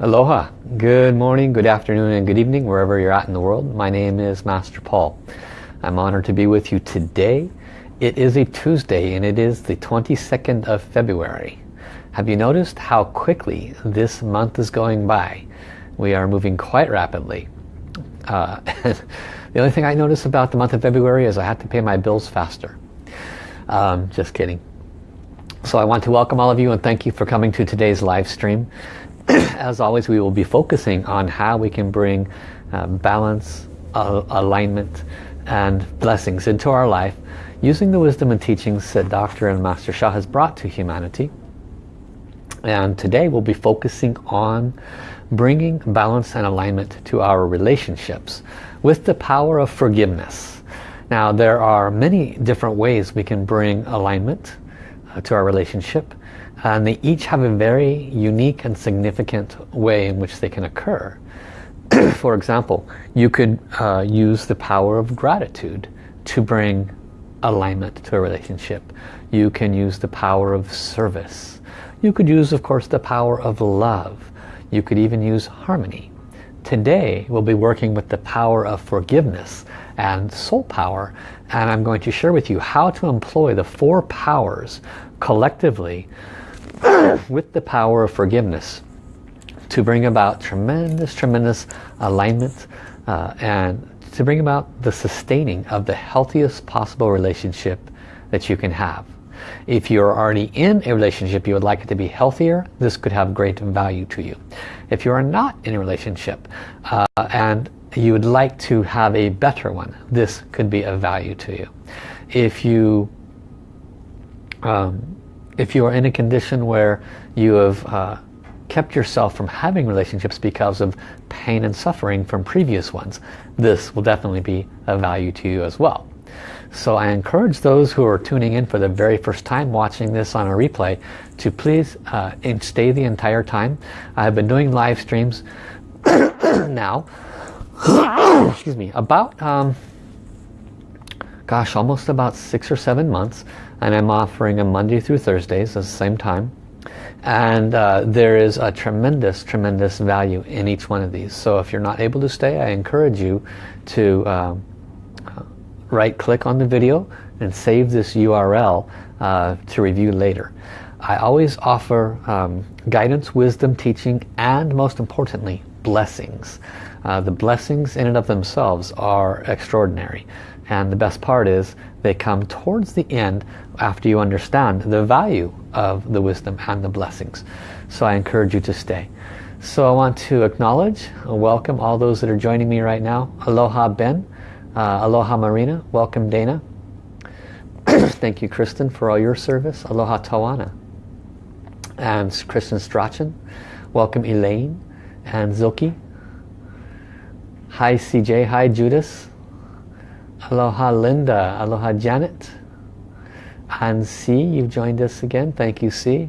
Aloha, good morning, good afternoon and good evening wherever you're at in the world. My name is Master Paul. I'm honored to be with you today. It is a Tuesday and it is the 22nd of February. Have you noticed how quickly this month is going by? We are moving quite rapidly. Uh, the only thing I notice about the month of February is I have to pay my bills faster. Um, just kidding. So I want to welcome all of you and thank you for coming to today's live stream. As always, we will be focusing on how we can bring uh, balance, alignment, and blessings into our life using the wisdom and teachings that Dr. and Master Sha has brought to humanity. And today we'll be focusing on bringing balance and alignment to our relationships with the power of forgiveness. Now there are many different ways we can bring alignment uh, to our relationship and they each have a very unique and significant way in which they can occur. For example, you could uh, use the power of gratitude to bring alignment to a relationship. You can use the power of service. You could use, of course, the power of love. You could even use harmony. Today, we'll be working with the power of forgiveness and soul power. And I'm going to share with you how to employ the four powers collectively with the power of forgiveness to bring about tremendous, tremendous alignment uh, and to bring about the sustaining of the healthiest possible relationship that you can have. If you're already in a relationship you would like it to be healthier, this could have great value to you. If you are not in a relationship uh, and you would like to have a better one, this could be of value to you. If you um, if you are in a condition where you have uh, kept yourself from having relationships because of pain and suffering from previous ones, this will definitely be of value to you as well. So I encourage those who are tuning in for the very first time watching this on a replay to please uh, stay the entire time. I've been doing live streams now, excuse me, about, um, gosh, almost about six or seven months and I'm offering them Monday through Thursdays at the same time. And uh, there is a tremendous tremendous value in each one of these. So if you're not able to stay I encourage you to uh, right click on the video and save this URL uh, to review later. I always offer um, guidance wisdom teaching and most importantly blessings. Uh, the blessings in and of themselves are extraordinary and the best part is they come towards the end after you understand the value of the wisdom and the blessings. So I encourage you to stay. So I want to acknowledge and welcome all those that are joining me right now. Aloha Ben, uh, Aloha Marina, welcome Dana. Thank you Kristen for all your service. Aloha Tawana. And Kristen Strachan. Welcome Elaine and Zilke. Hi CJ, hi Judas. Aloha Linda, aloha Janet. And C, you've joined us again. Thank you, C.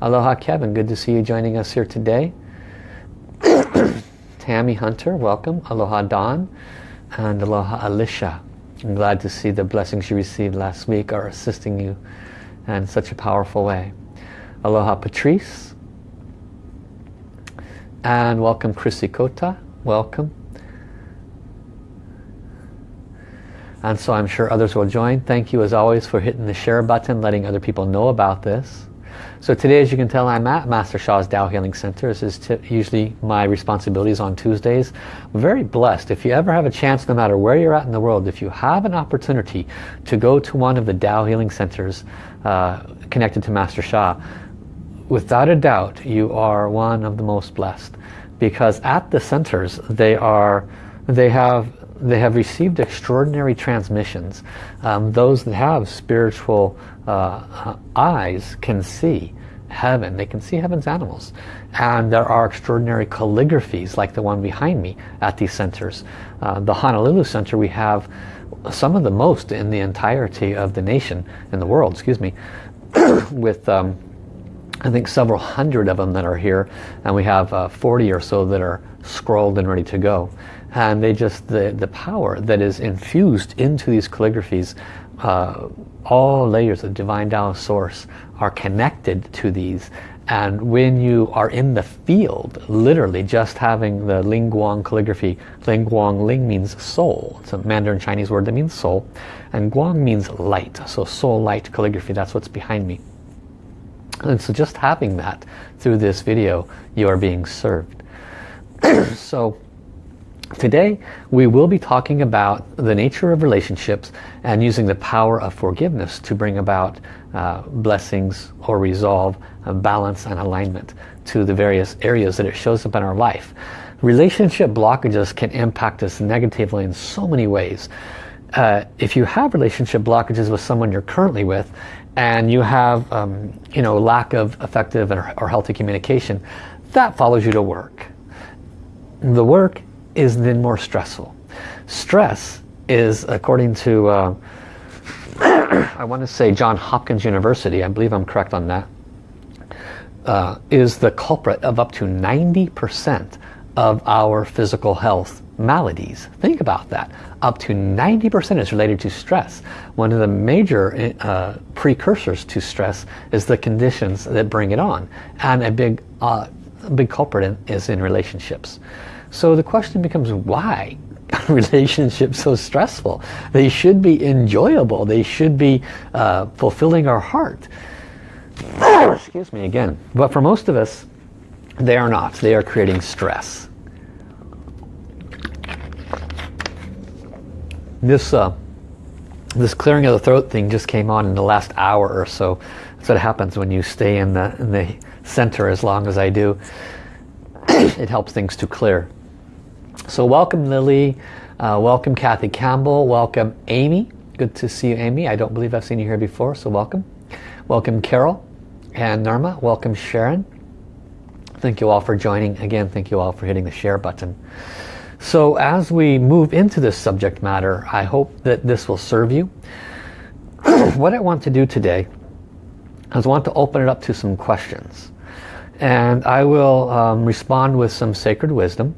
Aloha Kevin, good to see you joining us here today. Tammy Hunter, welcome. Aloha Dawn and Aloha Alicia. I'm glad to see the blessings you received last week are assisting you in such a powerful way. Aloha Patrice. And welcome Chrissy Kota. Welcome. And so I'm sure others will join. Thank you as always for hitting the share button, letting other people know about this. So today, as you can tell, I'm at Master Sha's Tao Healing Center. This is usually my responsibilities on Tuesdays. Very blessed. If you ever have a chance, no matter where you're at in the world, if you have an opportunity to go to one of the Tao Healing Centers uh, connected to Master Sha, without a doubt, you are one of the most blessed. Because at the centers, they are, they have they have received extraordinary transmissions. Um, those that have spiritual uh, eyes can see heaven. They can see heaven's animals. And there are extraordinary calligraphies like the one behind me at these centers. Uh, the Honolulu Center we have some of the most in the entirety of the nation, in the world, excuse me, with um, I think several hundred of them that are here and we have uh, 40 or so that are scrolled and ready to go and they just the the power that is infused into these calligraphies uh, all layers of divine Tao source are connected to these And when you are in the field, literally just having the Ling Guang calligraphy, Ling Guang Ling means soul. It's a Mandarin Chinese word that means soul. And Guang means light. So soul light calligraphy, that's what's behind me. And so just having that through this video, you are being served. so Today we will be talking about the nature of relationships and using the power of forgiveness to bring about uh, blessings or resolve, uh, balance and alignment to the various areas that it shows up in our life. Relationship blockages can impact us negatively in so many ways. Uh, if you have relationship blockages with someone you're currently with and you have um, you know lack of effective or, or healthy communication, that follows you to work. The work is then more stressful. Stress is, according to, uh, I want to say John Hopkins University, I believe I'm correct on that, uh, is the culprit of up to 90% of our physical health maladies. Think about that. Up to 90% is related to stress. One of the major uh, precursors to stress is the conditions that bring it on. And a big, uh, big culprit in, is in relationships. So the question becomes why relationships so stressful? They should be enjoyable. They should be uh, fulfilling our heart. Excuse me again. But for most of us, they are not. They are creating stress. This uh, this clearing of the throat thing just came on in the last hour or so. That's what happens when you stay in the, in the center as long as I do. it helps things to clear. So welcome Lily, uh, welcome Kathy Campbell, welcome Amy. Good to see you Amy. I don't believe I've seen you here before, so welcome. Welcome Carol and Norma. Welcome Sharon. Thank you all for joining. Again, thank you all for hitting the share button. So as we move into this subject matter, I hope that this will serve you. what I want to do today is want to open it up to some questions. And I will um, respond with some sacred wisdom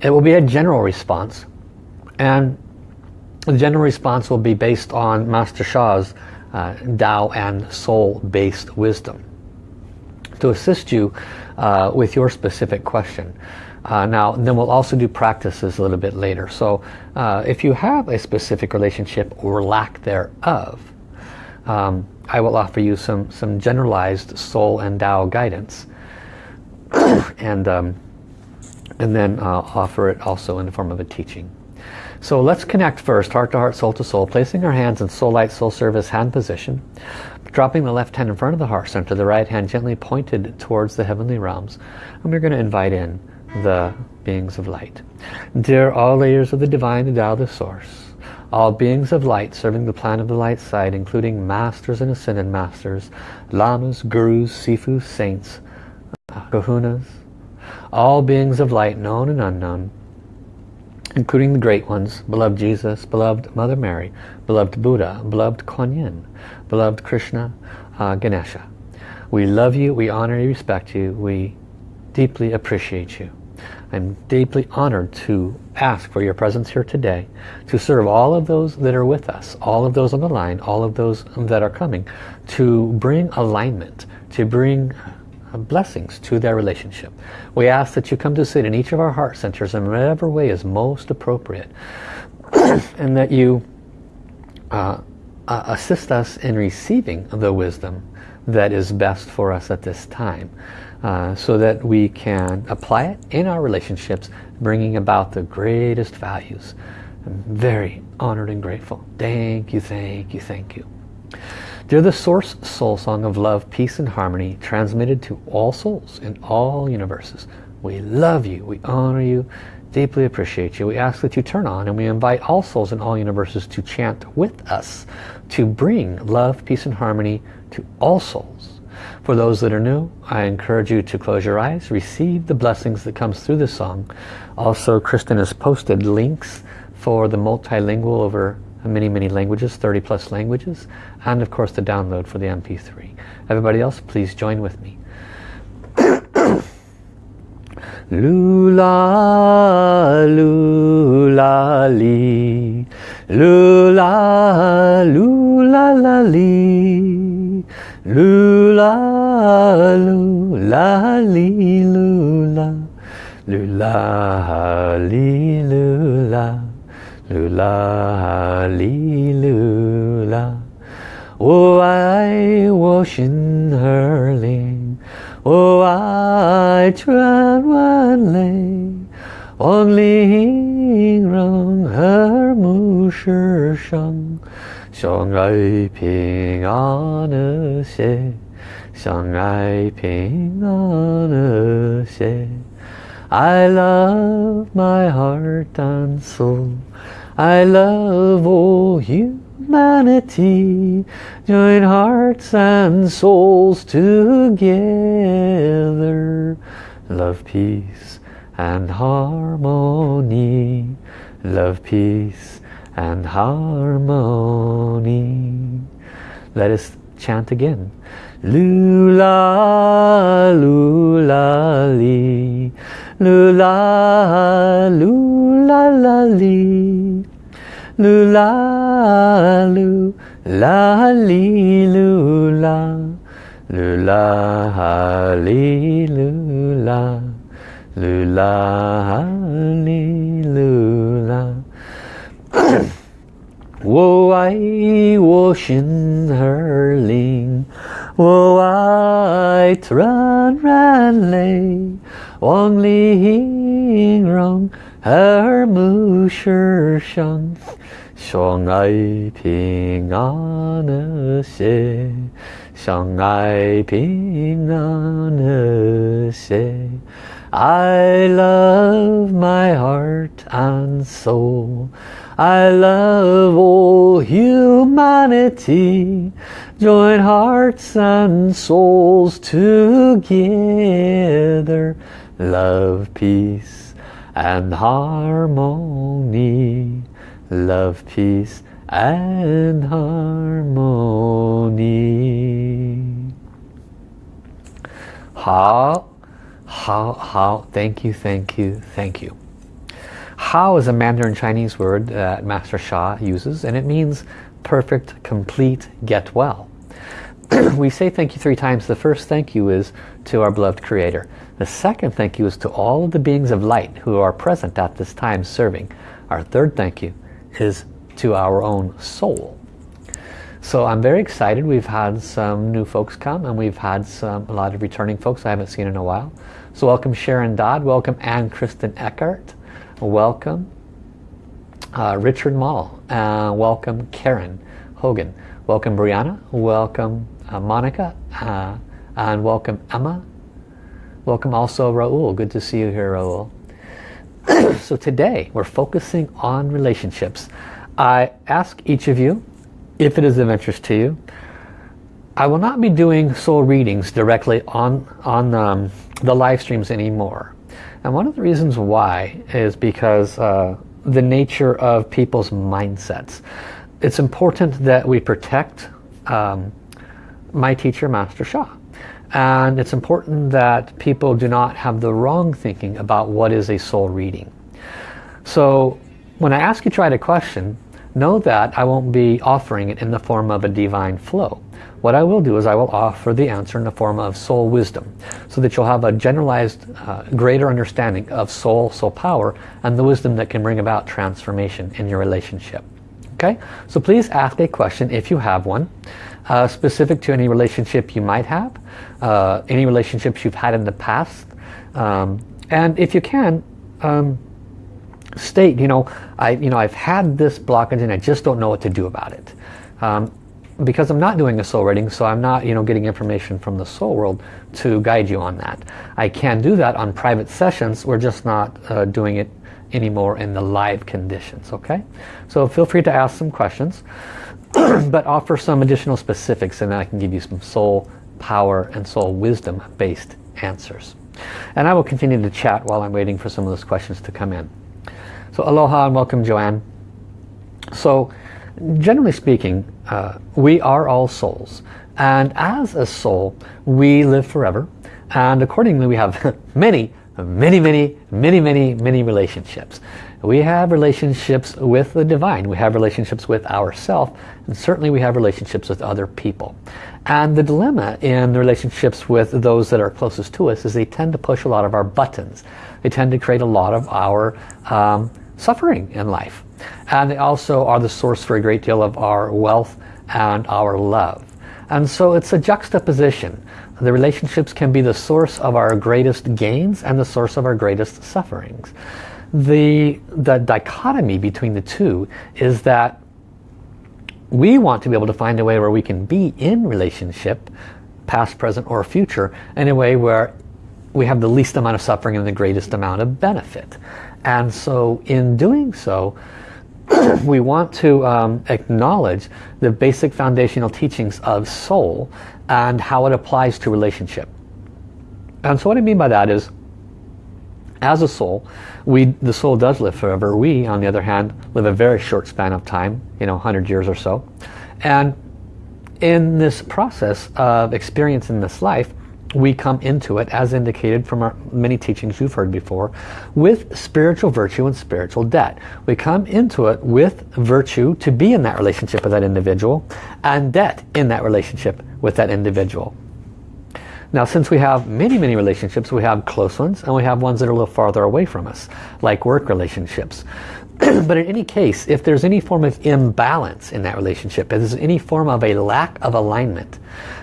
it will be a general response. And the general response will be based on Master Sha's uh, Tao and soul-based wisdom to assist you uh, with your specific question. Uh, now, then we'll also do practices a little bit later. So uh, if you have a specific relationship or lack thereof, um, I will offer you some, some generalized soul and Tao guidance. and um, and then uh, offer it also in the form of a teaching. So let's connect first, heart to heart, soul to soul, placing our hands in soul light, soul service hand position, dropping the left hand in front of the heart center, the right hand gently pointed towards the heavenly realms. And we're going to invite in the beings of light. Dear all layers of the divine, Tao, the source, all beings of light serving the plan of the light side, including masters and ascended masters, lamas, gurus, sifus, saints, kahunas, all beings of light, known and unknown, including the great ones, beloved Jesus, beloved Mother Mary, beloved Buddha, beloved Kuan Yin, beloved Krishna, uh, Ganesha. We love you, we honor you, respect you, we deeply appreciate you. I'm deeply honored to ask for your presence here today to serve all of those that are with us, all of those on the line, all of those that are coming, to bring alignment, to bring blessings to their relationship. We ask that you come to sit in each of our heart centers in whatever way is most appropriate and that you uh, uh, assist us in receiving the wisdom that is best for us at this time uh, so that we can apply it in our relationships bringing about the greatest values. I'm very honored and grateful. Thank you, thank you, thank you. They're the source soul song of love, peace and harmony transmitted to all souls in all universes. We love you, we honor you, deeply appreciate you. We ask that you turn on and we invite all souls in all universes to chant with us to bring love, peace and harmony to all souls. For those that are new, I encourage you to close your eyes, receive the blessings that comes through this song. Also, Kristen has posted links for the multilingual over many, many languages, 30 plus languages, and of course the download for the MP3. Everybody else, please join with me. Lula, lula, li. Lula, lula, la, li. Lula, lula. li lula, lula li lula, lula li lula. 我爱我心儿灵，我爱穿万泪，望玲珑和睦世上，相爱平安和谐，相爱平安和谐。I love my heart and soul. I love all you humanity join hearts and souls together. Love peace and harmony. Love peace and harmony. Let us chant again. Lula lula li. Lula lula la li. Lu la lu la li lu la lu la ha li lu la lu la ha li lu la wo ai wo shin her ling. Wo ai tran ran lei wang li hing rong her mu shi 相爱平安和谐，相爱平安和谐。I love my heart and soul. I love all humanity. Join hearts and souls together. Love, peace and harmony love, peace and harmony. Hao, hao, hao, thank you, thank you, thank you. Hao is a Mandarin Chinese word that Master Sha uses and it means perfect, complete, get well. we say thank you three times. The first thank you is to our beloved Creator. The second thank you is to all of the beings of light who are present at this time serving. Our third thank you is to our own soul. So I'm very excited. We've had some new folks come and we've had some a lot of returning folks I haven't seen in a while. So welcome Sharon Dodd, welcome Anne Kristen Eckhart, welcome uh, Richard Mall, uh, welcome Karen Hogan, welcome Brianna, welcome uh, Monica, uh, and welcome Emma, welcome also Raul, good to see you here Raul. so today we're focusing on relationships. I ask each of you, if it is of interest to you, I will not be doing soul readings directly on, on um, the live streams anymore. And one of the reasons why is because uh, the nature of people's mindsets. It's important that we protect um, my teacher, Master Sha. And it's important that people do not have the wrong thinking about what is a soul reading. So when I ask you to write a question, know that I won't be offering it in the form of a divine flow. What I will do is I will offer the answer in the form of soul wisdom so that you'll have a generalized uh, greater understanding of soul, soul power and the wisdom that can bring about transformation in your relationship. Okay, so please ask a question if you have one uh, specific to any relationship you might have, uh, any relationships you've had in the past. Um, and if you can, um, state, you know, I, you know, I've had this blockage and I just don't know what to do about it. Um, because I'm not doing a soul reading, so I'm not, you know, getting information from the soul world to guide you on that. I can do that on private sessions. We're just not uh, doing it anymore in the live conditions, okay? So feel free to ask some questions. but offer some additional specifics and I can give you some soul power and soul wisdom based answers. And I will continue to chat while I'm waiting for some of those questions to come in. So aloha and welcome Joanne. So generally speaking, uh, we are all souls. And as a soul, we live forever. And accordingly, we have many, many, many, many, many, many relationships. We have relationships with the divine. We have relationships with ourselves. And certainly we have relationships with other people. And the dilemma in the relationships with those that are closest to us is they tend to push a lot of our buttons. They tend to create a lot of our um, suffering in life. And they also are the source for a great deal of our wealth and our love. And so it's a juxtaposition. The relationships can be the source of our greatest gains and the source of our greatest sufferings. The, the dichotomy between the two is that we want to be able to find a way where we can be in relationship, past, present, or future, in a way where we have the least amount of suffering and the greatest amount of benefit. And so in doing so, we want to um, acknowledge the basic foundational teachings of soul and how it applies to relationship. And so what I mean by that is, as a soul, we the soul does live forever. We, on the other hand, live a very short span of time, you know, 100 years or so. And in this process of experiencing this life, we come into it, as indicated from our many teachings you've heard before, with spiritual virtue and spiritual debt. We come into it with virtue to be in that relationship with that individual and debt in that relationship with that individual. Now since we have many, many relationships, we have close ones and we have ones that are a little farther away from us, like work relationships. but in any case, if there's any form of imbalance in that relationship, if there's any form of a lack of alignment,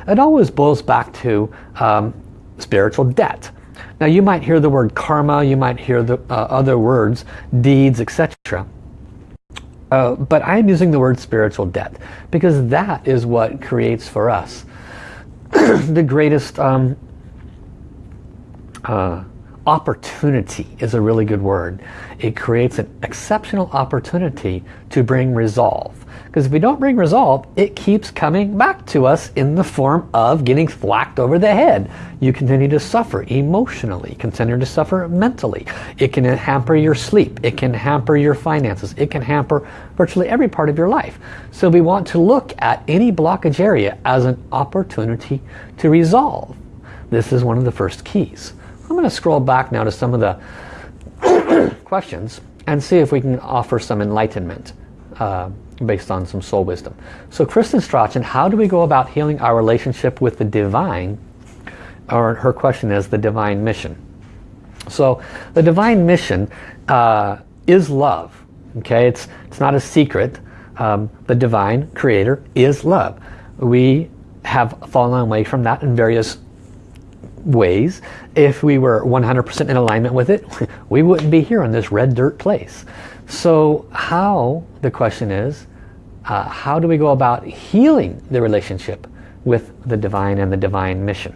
it always boils back to um, spiritual debt. Now you might hear the word karma, you might hear the uh, other words, deeds, etc. Uh, but I'm using the word spiritual debt because that is what creates for us the greatest um, uh, opportunity is a really good word. It creates an exceptional opportunity to bring resolve. Because if we don't bring resolve, it keeps coming back to us in the form of getting thwacked over the head. You continue to suffer emotionally, continue to suffer mentally. It can hamper your sleep. It can hamper your finances. It can hamper virtually every part of your life. So we want to look at any blockage area as an opportunity to resolve. This is one of the first keys. I'm going to scroll back now to some of the questions and see if we can offer some enlightenment uh, based on some soul wisdom. So Kristen Strachan, how do we go about healing our relationship with the divine? Or her question is the divine mission. So the divine mission uh, is love. Okay, it's, it's not a secret. Um, the divine creator is love. We have fallen away from that in various ways. If we were 100% in alignment with it, we wouldn't be here in this red dirt place. So how, the question is, uh, how do we go about healing the relationship with the divine and the divine mission?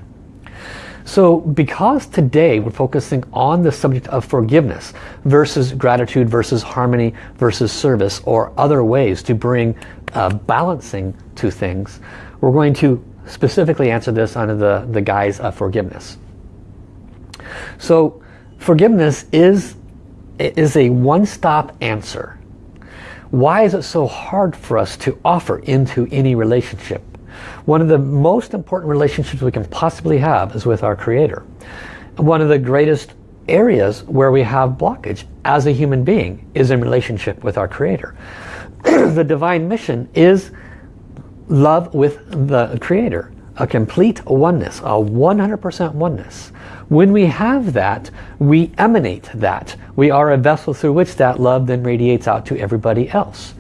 So because today we're focusing on the subject of forgiveness versus gratitude versus harmony versus service or other ways to bring uh, balancing to things, we're going to specifically answer this under the, the guise of forgiveness. So forgiveness is, is a one-stop answer. Why is it so hard for us to offer into any relationship? One of the most important relationships we can possibly have is with our Creator. One of the greatest areas where we have blockage as a human being is in relationship with our Creator. the divine mission is love with the Creator, a complete oneness, a 100% oneness. When we have that, we emanate that. We are a vessel through which that love then radiates out to everybody else.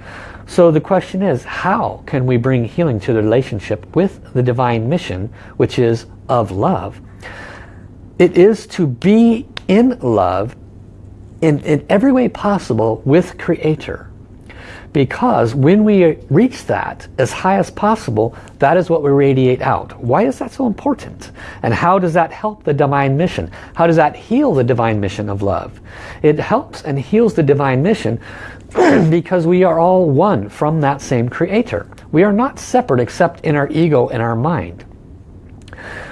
So the question is, how can we bring healing to the relationship with the divine mission, which is of love? It is to be in love in, in every way possible with Creator. Because when we reach that as high as possible, that is what we radiate out. Why is that so important? And how does that help the divine mission? How does that heal the divine mission of love? It helps and heals the divine mission because we are all one from that same creator. We are not separate except in our ego and our mind.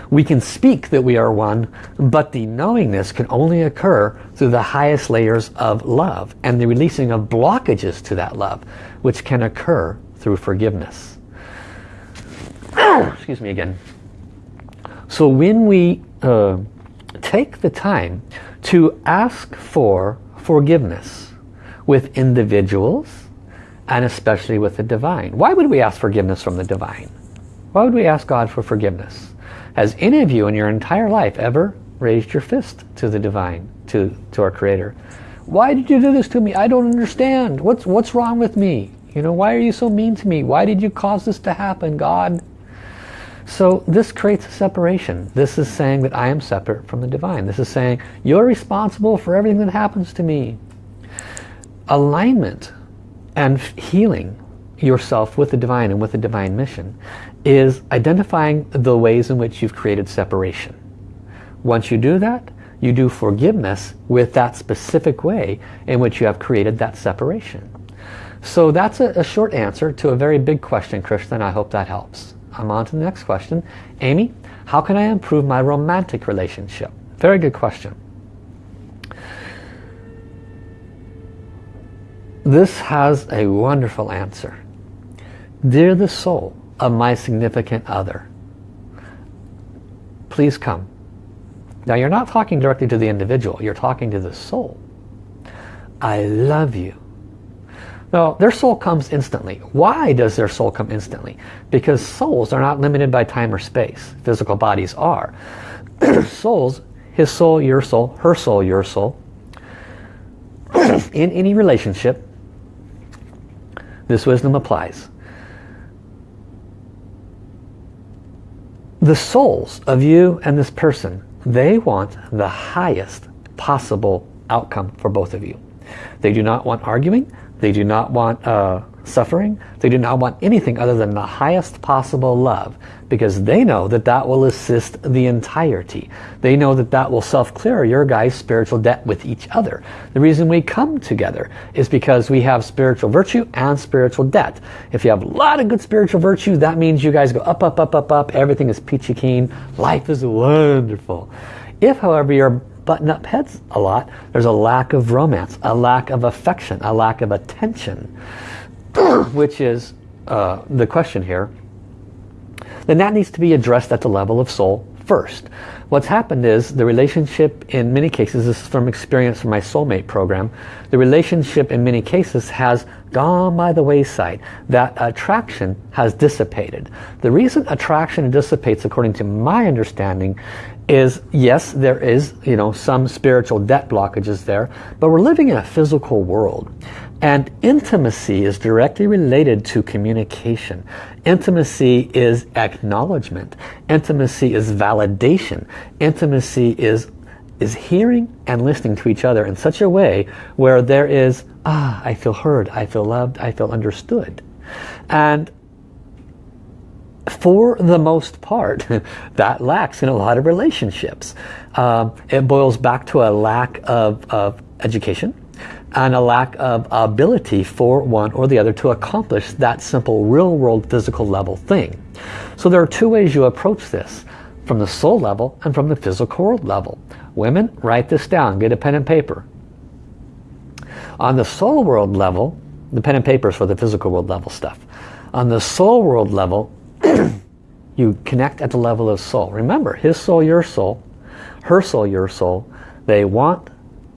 We can speak that we are one, but the knowingness can only occur through the highest layers of love and the releasing of blockages to that love, which can occur through forgiveness. Excuse me again. So when we uh, take the time to ask for forgiveness with individuals and especially with the divine. Why would we ask forgiveness from the divine? Why would we ask God for forgiveness? Has any of you in your entire life ever raised your fist to the divine, to, to our creator? Why did you do this to me? I don't understand. What's, what's wrong with me? You know, why are you so mean to me? Why did you cause this to happen, God? So this creates a separation. This is saying that I am separate from the divine. This is saying you're responsible for everything that happens to me. Alignment and healing yourself with the divine and with the divine mission is identifying the ways in which you've created separation. Once you do that, you do forgiveness with that specific way in which you have created that separation. So that's a, a short answer to a very big question, Kristen, I hope that helps. I'm on to the next question. Amy, how can I improve my romantic relationship? Very good question. This has a wonderful answer. Dear the soul of my significant other, please come. Now you're not talking directly to the individual, you're talking to the soul. I love you. Now, their soul comes instantly. Why does their soul come instantly? Because souls are not limited by time or space. Physical bodies are. Souls, his soul, your soul, her soul, your soul. in any relationship, this wisdom applies. The souls of you and this person, they want the highest possible outcome for both of you. They do not want arguing. They do not want uh, suffering. They do not want anything other than the highest possible love because they know that that will assist the entirety. They know that that will self-clear your guys' spiritual debt with each other. The reason we come together is because we have spiritual virtue and spiritual debt. If you have a lot of good spiritual virtue, that means you guys go up, up, up, up, up. Everything is peachy keen. Life is wonderful. If, however, you're button up heads a lot, there's a lack of romance, a lack of affection, a lack of attention, which is uh, the question here, then that needs to be addressed at the level of soul first. What's happened is the relationship in many cases, this is from experience from my soulmate program, the relationship in many cases has gone by the wayside. That attraction has dissipated. The reason attraction dissipates according to my understanding is yes there is you know some spiritual debt blockages there but we're living in a physical world and intimacy is directly related to communication intimacy is acknowledgement. Intimacy is validation. Intimacy is is hearing and listening to each other in such a way where there is ah I feel heard I feel loved I feel understood. And for the most part, that lacks in a lot of relationships. Um, it boils back to a lack of, of education and a lack of ability for one or the other to accomplish that simple real world physical level thing. So there are two ways you approach this, from the soul level and from the physical world level. Women, write this down, get a pen and paper. On the soul world level, the pen and paper is for the physical world level stuff. On the soul world level, you connect at the level of soul. Remember, his soul, your soul, her soul, your soul, they want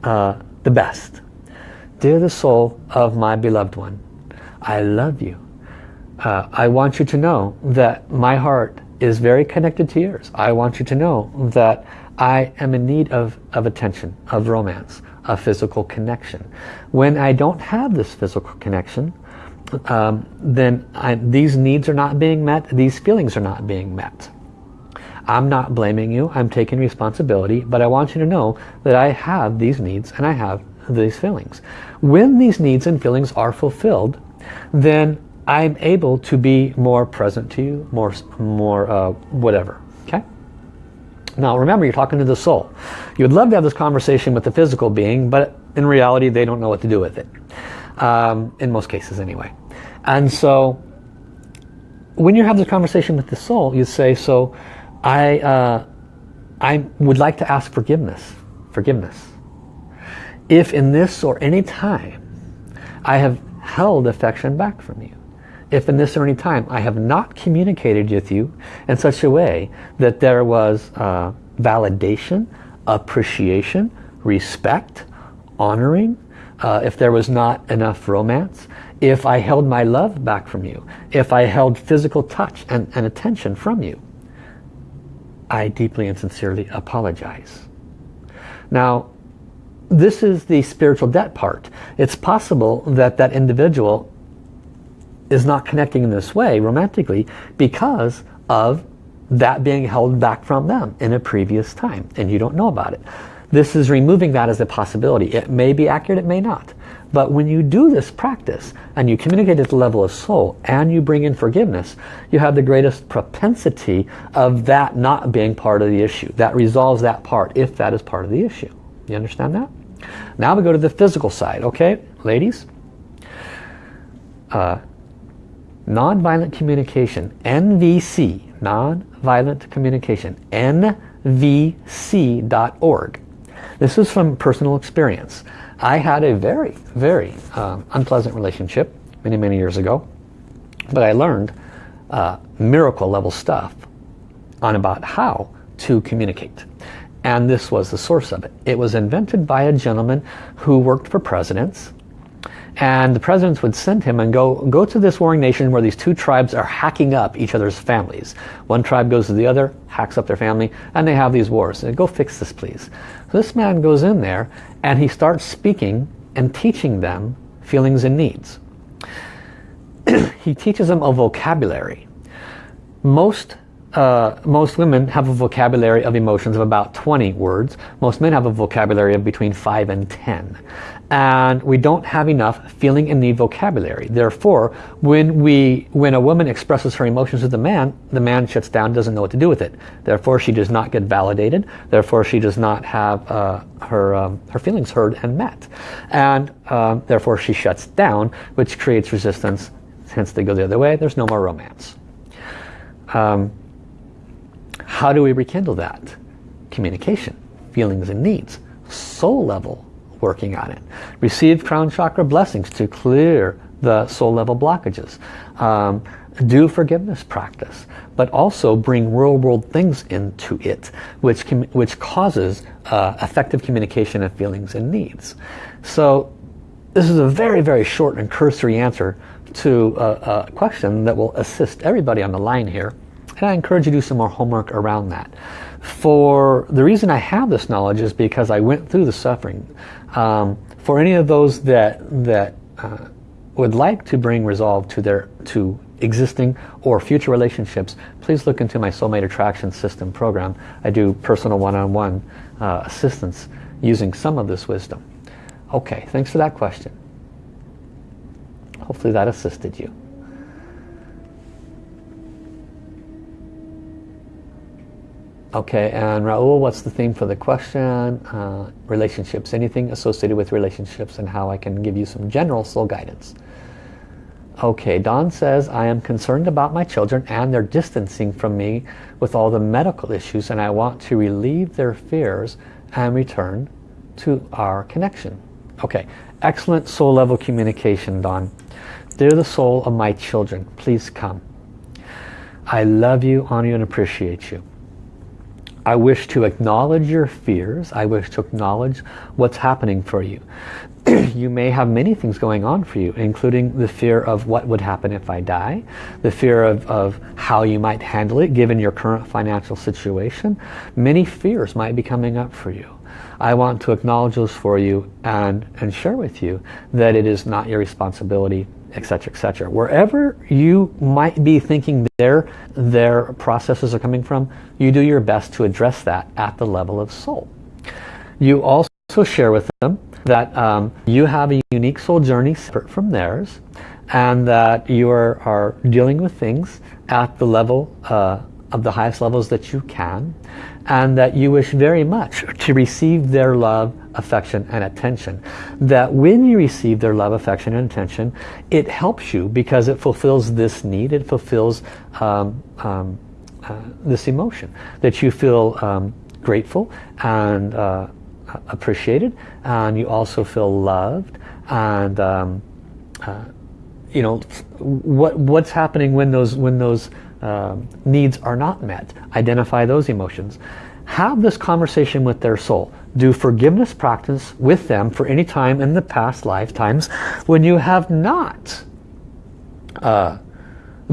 uh, the best. Dear the soul of my beloved one, I love you. Uh, I want you to know that my heart is very connected to yours. I want you to know that I am in need of, of attention, of romance, of physical connection. When I don't have this physical connection, um, then I, these needs are not being met, these feelings are not being met. I'm not blaming you, I'm taking responsibility, but I want you to know that I have these needs and I have these feelings. When these needs and feelings are fulfilled, then I'm able to be more present to you, more, more uh, whatever. Okay? Now remember, you're talking to the soul. You would love to have this conversation with the physical being, but in reality, they don't know what to do with it. Um, in most cases anyway. And so when you have this conversation with the soul, you say, so I, uh, I would like to ask forgiveness. Forgiveness. If in this or any time I have held affection back from you, if in this or any time I have not communicated with you in such a way that there was uh, validation, appreciation, respect, honoring, uh, if there was not enough romance, if I held my love back from you, if I held physical touch and, and attention from you, I deeply and sincerely apologize. Now, this is the spiritual debt part. It's possible that that individual is not connecting in this way romantically because of that being held back from them in a previous time and you don't know about it. This is removing that as a possibility. It may be accurate, it may not. But when you do this practice and you communicate at the level of soul and you bring in forgiveness, you have the greatest propensity of that not being part of the issue. That resolves that part if that is part of the issue. You understand that? Now we go to the physical side, okay? Ladies, uh, nonviolent communication, NVC, nonviolent communication, nvc.org. This is from personal experience. I had a very, very um, unpleasant relationship many, many years ago. But I learned uh, miracle level stuff on about how to communicate. And this was the source of it. It was invented by a gentleman who worked for presidents and the presidents would send him and go, go to this warring nation where these two tribes are hacking up each other's families. One tribe goes to the other, hacks up their family, and they have these wars. And go fix this, please. So this man goes in there and he starts speaking and teaching them feelings and needs. he teaches them a vocabulary. Most uh, most women have a vocabulary of emotions of about 20 words. Most men have a vocabulary of between 5 and 10 and we don't have enough feeling and need vocabulary. Therefore, when we, when a woman expresses her emotions to the man, the man shuts down, doesn't know what to do with it. Therefore, she does not get validated. Therefore, she does not have uh, her, um, her feelings heard and met. And um, therefore, she shuts down, which creates resistance. Hence, they go the other way. There's no more romance. Um, how do we rekindle that? Communication, feelings and needs, soul level working on it. Receive crown chakra blessings to clear the soul level blockages. Um, do forgiveness practice, but also bring real world things into it, which, which causes uh, effective communication of feelings and needs. So this is a very, very short and cursory answer to a, a question that will assist everybody on the line here. I encourage you to do some more homework around that. For the reason I have this knowledge is because I went through the suffering. Um, for any of those that that uh, would like to bring resolve to their to existing or future relationships, please look into my Soulmate Attraction System program. I do personal one-on-one -on -one, uh, assistance using some of this wisdom. Okay, thanks for that question. Hopefully that assisted you. Okay, and Raul, what's the theme for the question? Uh, relationships, anything associated with relationships and how I can give you some general soul guidance. Okay, Don says, I am concerned about my children and they're distancing from me with all the medical issues and I want to relieve their fears and return to our connection. Okay, excellent soul level communication, Don. They're the soul of my children. Please come. I love you, honor you, and appreciate you. I wish to acknowledge your fears. I wish to acknowledge what's happening for you. you may have many things going on for you, including the fear of what would happen if I die, the fear of, of how you might handle it given your current financial situation. Many fears might be coming up for you. I want to acknowledge those for you and, and share with you that it is not your responsibility etc etc wherever you might be thinking their their processes are coming from you do your best to address that at the level of soul. You also share with them that um, you have a unique soul journey separate from theirs and that you are, are dealing with things at the level uh, of the highest levels that you can and that you wish very much to receive their love, affection and attention. That when you receive their love, affection and attention, it helps you because it fulfills this need, it fulfills um, um, uh, this emotion. That you feel um, grateful and uh, appreciated and you also feel loved and um, uh, you know what what's happening when those when those um, needs are not met. Identify those emotions. have this conversation with their soul. Do forgiveness practice with them for any time in the past lifetimes when you have not uh,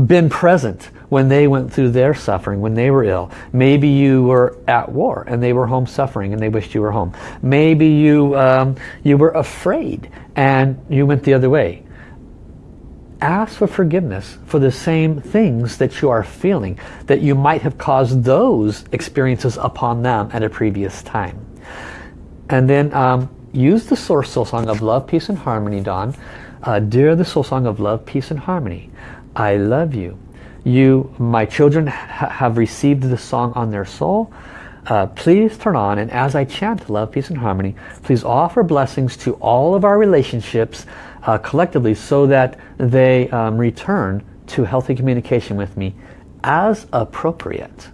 been present when they went through their suffering, when they were ill. Maybe you were at war and they were home suffering and they wished you were home. Maybe you, um, you were afraid and you went the other way. Ask for forgiveness for the same things that you are feeling, that you might have caused those experiences upon them at a previous time. And then um, use the Source Soul Song of Love, Peace and Harmony, Don. Uh, dear the Soul Song of Love, Peace and Harmony, I love you. You, my children, ha have received the song on their soul. Uh, please turn on and as I chant love, peace and harmony, please offer blessings to all of our relationships uh, collectively so that they um, return to healthy communication with me as appropriate.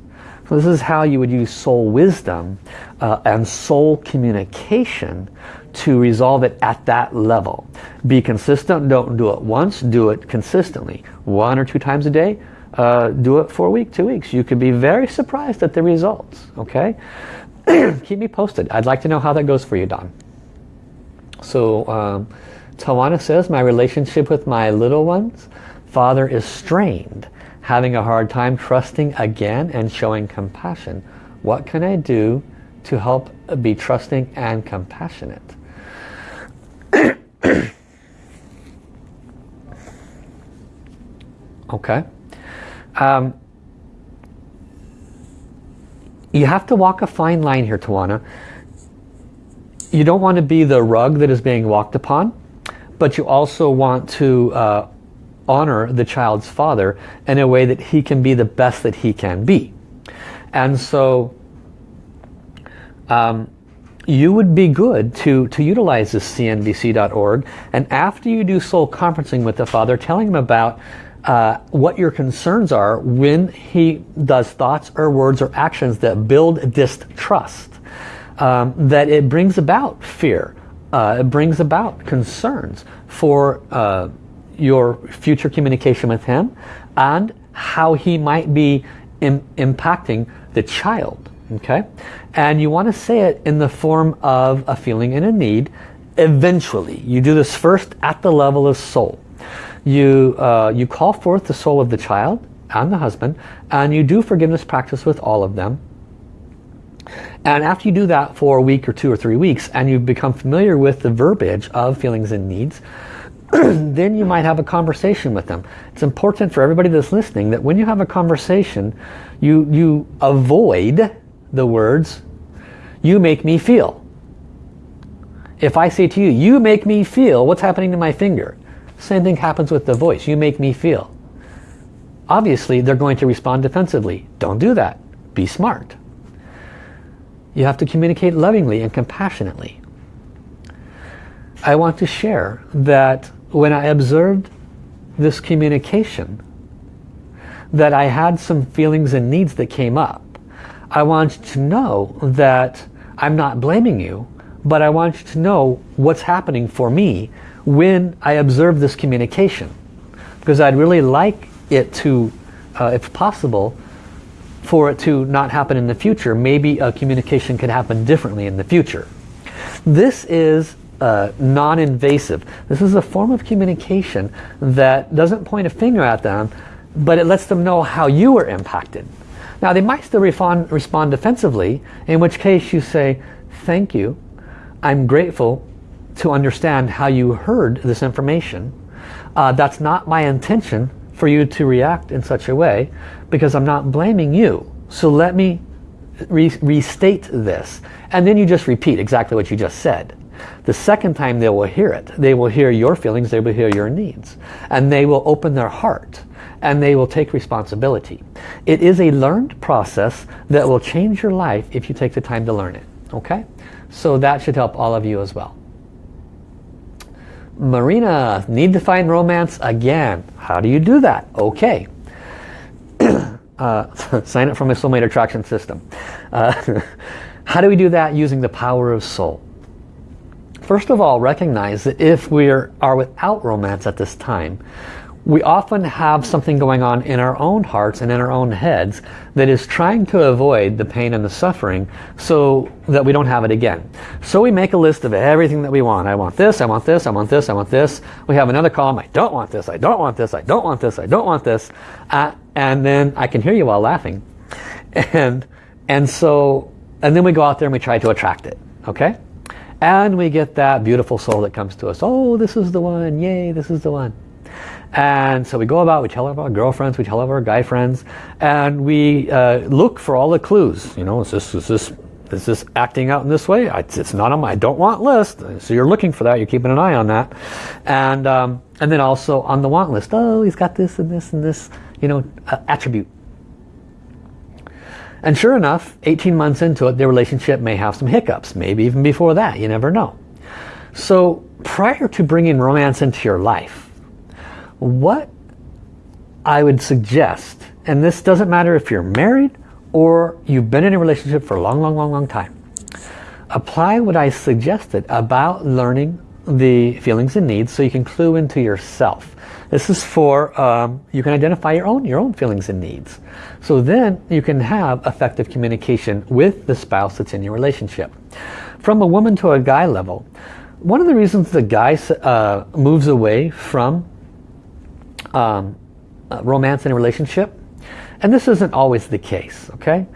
So this is how you would use soul wisdom uh, and soul communication to resolve it at that level. Be consistent, don't do it once, do it consistently. One or two times a day, uh, do it for a week, two weeks. You could be very surprised at the results, okay? Keep me posted. I'd like to know how that goes for you, Don. So, um, Tawana says, my relationship with my little ones, father is strained, having a hard time trusting again and showing compassion. What can I do to help be trusting and compassionate? okay. Um, you have to walk a fine line here, Tawana. You don't want to be the rug that is being walked upon, but you also want to uh, honor the child's father in a way that he can be the best that he can be. And so um, you would be good to, to utilize this cnvc.org and after you do soul conferencing with the father, telling him about uh, what your concerns are when he does thoughts or words or actions that build distrust. Um, that it brings about fear. Uh, it brings about concerns for uh, your future communication with him and how he might be Im impacting the child. Okay, And you want to say it in the form of a feeling and a need eventually. You do this first at the level of soul you, uh, you call forth the soul of the child and the husband and you do forgiveness practice with all of them. And after you do that for a week or two or three weeks and you've become familiar with the verbiage of feelings and needs, then you might have a conversation with them. It's important for everybody that's listening that when you have a conversation, you, you avoid the words, you make me feel. If I say to you, you make me feel, what's happening to my finger? Same thing happens with the voice. You make me feel. Obviously, they're going to respond defensively. Don't do that. Be smart. You have to communicate lovingly and compassionately. I want to share that when I observed this communication, that I had some feelings and needs that came up. I want you to know that I'm not blaming you, but I want you to know what's happening for me when I observe this communication. Because I'd really like it to, uh, if possible, for it to not happen in the future. Maybe a communication could happen differently in the future. This is uh, non-invasive. This is a form of communication that doesn't point a finger at them, but it lets them know how you were impacted. Now they might still respond, respond defensively, in which case you say, thank you, I'm grateful to understand how you heard this information. Uh, that's not my intention for you to react in such a way because I'm not blaming you. So let me re restate this. And then you just repeat exactly what you just said. The second time they will hear it, they will hear your feelings, they will hear your needs. And they will open their heart and they will take responsibility. It is a learned process that will change your life if you take the time to learn it. Okay? So that should help all of you as well. Marina, need to find romance again. How do you do that? Okay. uh, sign up for my soulmate attraction system. Uh, how do we do that using the power of soul? First of all, recognize that if we are without romance at this time, we often have something going on in our own hearts and in our own heads that is trying to avoid the pain and the suffering so that we don't have it again. So we make a list of everything that we want. I want this, I want this, I want this, I want this. We have another column, I don't want this, I don't want this, I don't want this, I don't want this. Uh, and then I can hear you all laughing. And, and so, and then we go out there and we try to attract it. Okay? And we get that beautiful soul that comes to us. Oh, this is the one. Yay, this is the one. And so we go about, we tell our girlfriends, we tell our guy friends, and we uh, look for all the clues. You know, is this, is this, is this acting out in this way? It's not on my I don't want list. So you're looking for that, you're keeping an eye on that. And, um, and then also on the want list, oh, he's got this and this and this, you know, uh, attribute. And sure enough, 18 months into it, their relationship may have some hiccups. Maybe even before that, you never know. So prior to bringing romance into your life, what I would suggest, and this doesn't matter if you're married or you've been in a relationship for a long, long, long, long time. Apply what I suggested about learning the feelings and needs so you can clue into yourself. This is for, um, you can identify your own, your own feelings and needs. So then you can have effective communication with the spouse that's in your relationship. From a woman to a guy level, one of the reasons the guy uh, moves away from um, uh, romance in a relationship. And this isn't always the case, okay?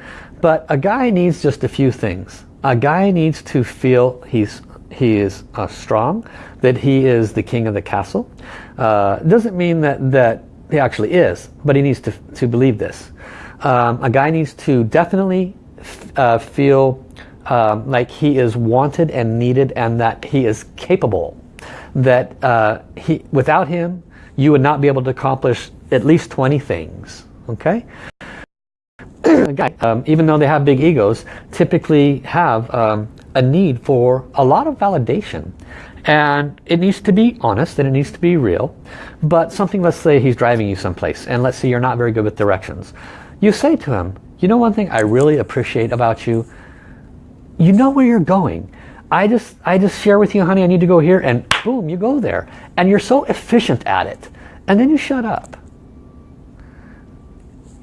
But a guy needs just a few things. A guy needs to feel he's he is uh, strong, that he is the king of the castle. Uh, doesn't mean that, that he actually is, but he needs to, to believe this. Um, a guy needs to definitely uh, feel um, like he is wanted and needed and that he is capable. That uh, he, without him, you would not be able to accomplish at least 20 things. Okay? um, even though they have big egos, typically have um, a need for a lot of validation. And it needs to be honest and it needs to be real. But something, let's say he's driving you someplace and let's say you're not very good with directions. You say to him, you know one thing I really appreciate about you? You know where you're going. I just, I just share with you, honey, I need to go here, and boom, you go there. And you're so efficient at it. And then you shut up.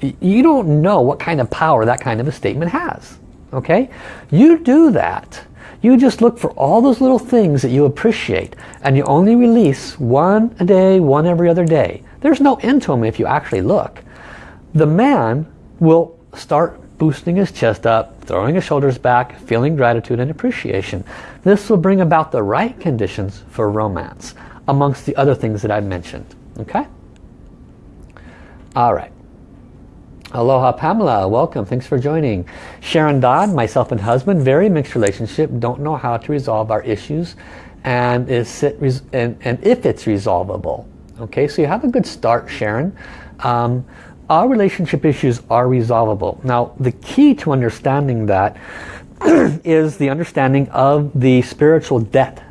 You don't know what kind of power that kind of a statement has. Okay? You do that. You just look for all those little things that you appreciate. And you only release one a day, one every other day. There's no end to them if you actually look. The man will start boosting his chest up, throwing his shoulders back, feeling gratitude and appreciation. This will bring about the right conditions for romance, amongst the other things that I've mentioned. Okay? All right. Aloha Pamela, welcome. Thanks for joining. Sharon Dodd, myself and husband, very mixed relationship, don't know how to resolve our issues and, is it and, and if it's resolvable. Okay, so you have a good start, Sharon. Um, our relationship issues are resolvable. Now, the key to understanding that is the understanding of the spiritual debt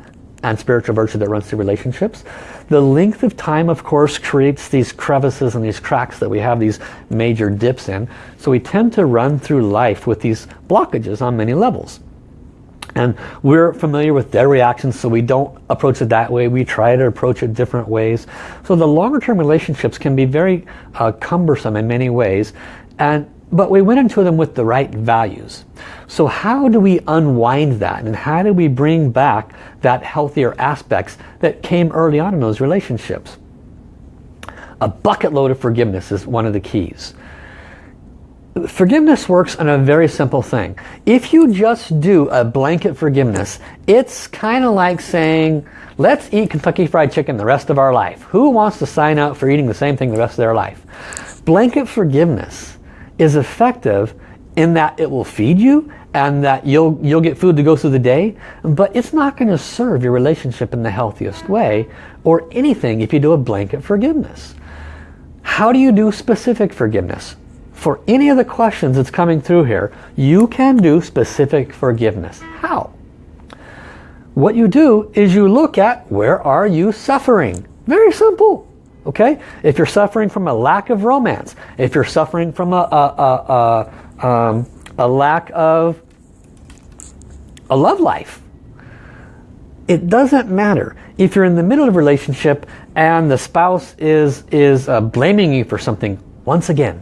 and spiritual virtue that runs through relationships. The length of time, of course, creates these crevices and these cracks that we have these major dips in. So we tend to run through life with these blockages on many levels. And we're familiar with their reactions, so we don't approach it that way. We try to approach it different ways. So the longer term relationships can be very uh, cumbersome in many ways. And but we went into them with the right values. So how do we unwind that and how do we bring back that healthier aspects that came early on in those relationships? A bucket load of forgiveness is one of the keys. Forgiveness works on a very simple thing. If you just do a blanket forgiveness, it's kind of like saying, let's eat Kentucky Fried Chicken the rest of our life. Who wants to sign up for eating the same thing the rest of their life? Blanket forgiveness is effective in that it will feed you and that you'll you'll get food to go through the day but it's not going to serve your relationship in the healthiest way or anything if you do a blanket forgiveness how do you do specific forgiveness for any of the questions that's coming through here you can do specific forgiveness how what you do is you look at where are you suffering very simple Okay? If you're suffering from a lack of romance, if you're suffering from a, a, a, um, a lack of a love life, it doesn't matter if you're in the middle of a relationship and the spouse is, is uh, blaming you for something. Once again,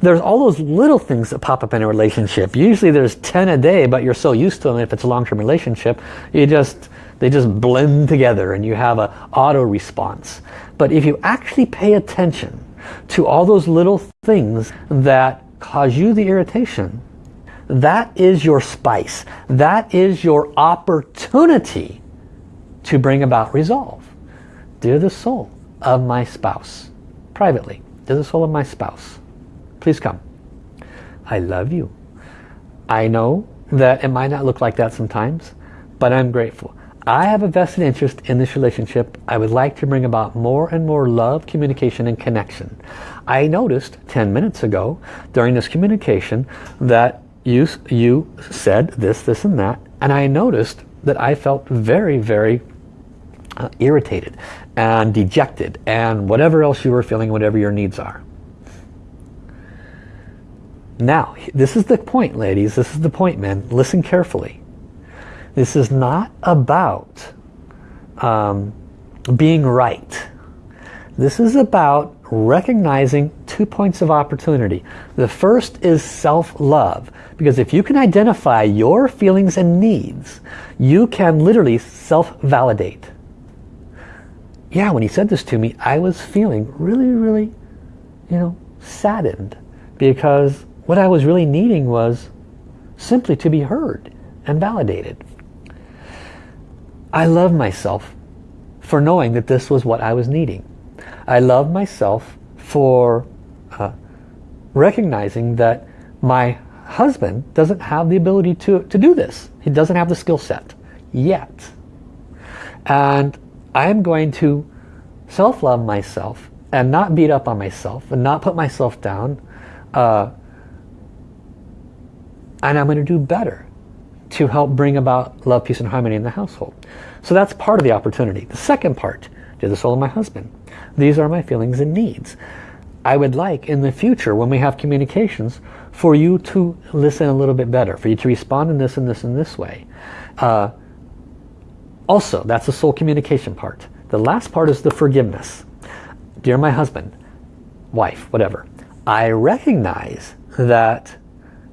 there's all those little things that pop up in a relationship. Usually there's 10 a day, but you're so used to them if it's a long-term relationship, you just they just blend together and you have a auto response. But if you actually pay attention to all those little things that cause you the irritation, that is your spice. That is your opportunity to bring about resolve. Dear the soul of my spouse, privately, dear the soul of my spouse, please come. I love you. I know that it might not look like that sometimes, but I'm grateful. I have a vested interest in this relationship. I would like to bring about more and more love, communication, and connection. I noticed 10 minutes ago during this communication that you, you said this, this, and that, and I noticed that I felt very, very uh, irritated and dejected and whatever else you were feeling, whatever your needs are. Now, this is the point, ladies. This is the point, men. Listen carefully. This is not about um, being right. This is about recognizing two points of opportunity. The first is self-love. Because if you can identify your feelings and needs, you can literally self-validate. Yeah, when he said this to me, I was feeling really, really, you know, saddened. Because what I was really needing was simply to be heard and validated. I love myself for knowing that this was what I was needing. I love myself for uh, recognizing that my husband doesn't have the ability to, to do this. He doesn't have the skill set yet. And I'm going to self-love myself and not beat up on myself and not put myself down. Uh, and I'm going to do better to help bring about love, peace, and harmony in the household. So that's part of the opportunity. The second part, to the soul of my husband. These are my feelings and needs. I would like in the future when we have communications for you to listen a little bit better, for you to respond in this and this and this way. Uh, also, that's the soul communication part. The last part is the forgiveness. Dear my husband, wife, whatever, I recognize that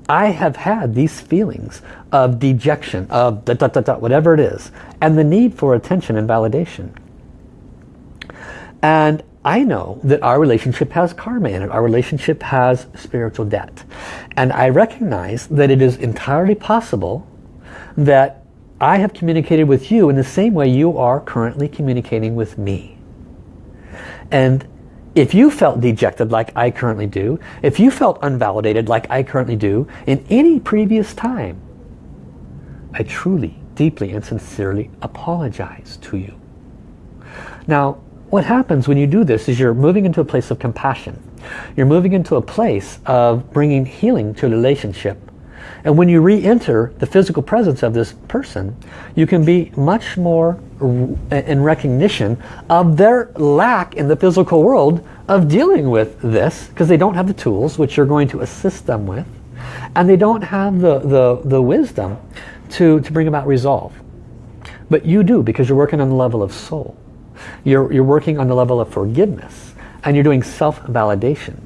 I have had these feelings of dejection, of da, da, da, da, whatever it is, and the need for attention and validation. And I know that our relationship has karma in it. Our relationship has spiritual debt. And I recognize that it is entirely possible that I have communicated with you in the same way you are currently communicating with me. And if you felt dejected like I currently do, if you felt unvalidated like I currently do in any previous time, I truly, deeply and sincerely apologize to you. Now, what happens when you do this is you're moving into a place of compassion. You're moving into a place of bringing healing to a relationship and when you re-enter the physical presence of this person, you can be much more in recognition of their lack in the physical world of dealing with this because they don't have the tools which you're going to assist them with and they don't have the, the, the wisdom to, to bring about resolve. But you do because you're working on the level of soul. You're, you're working on the level of forgiveness and you're doing self-validation.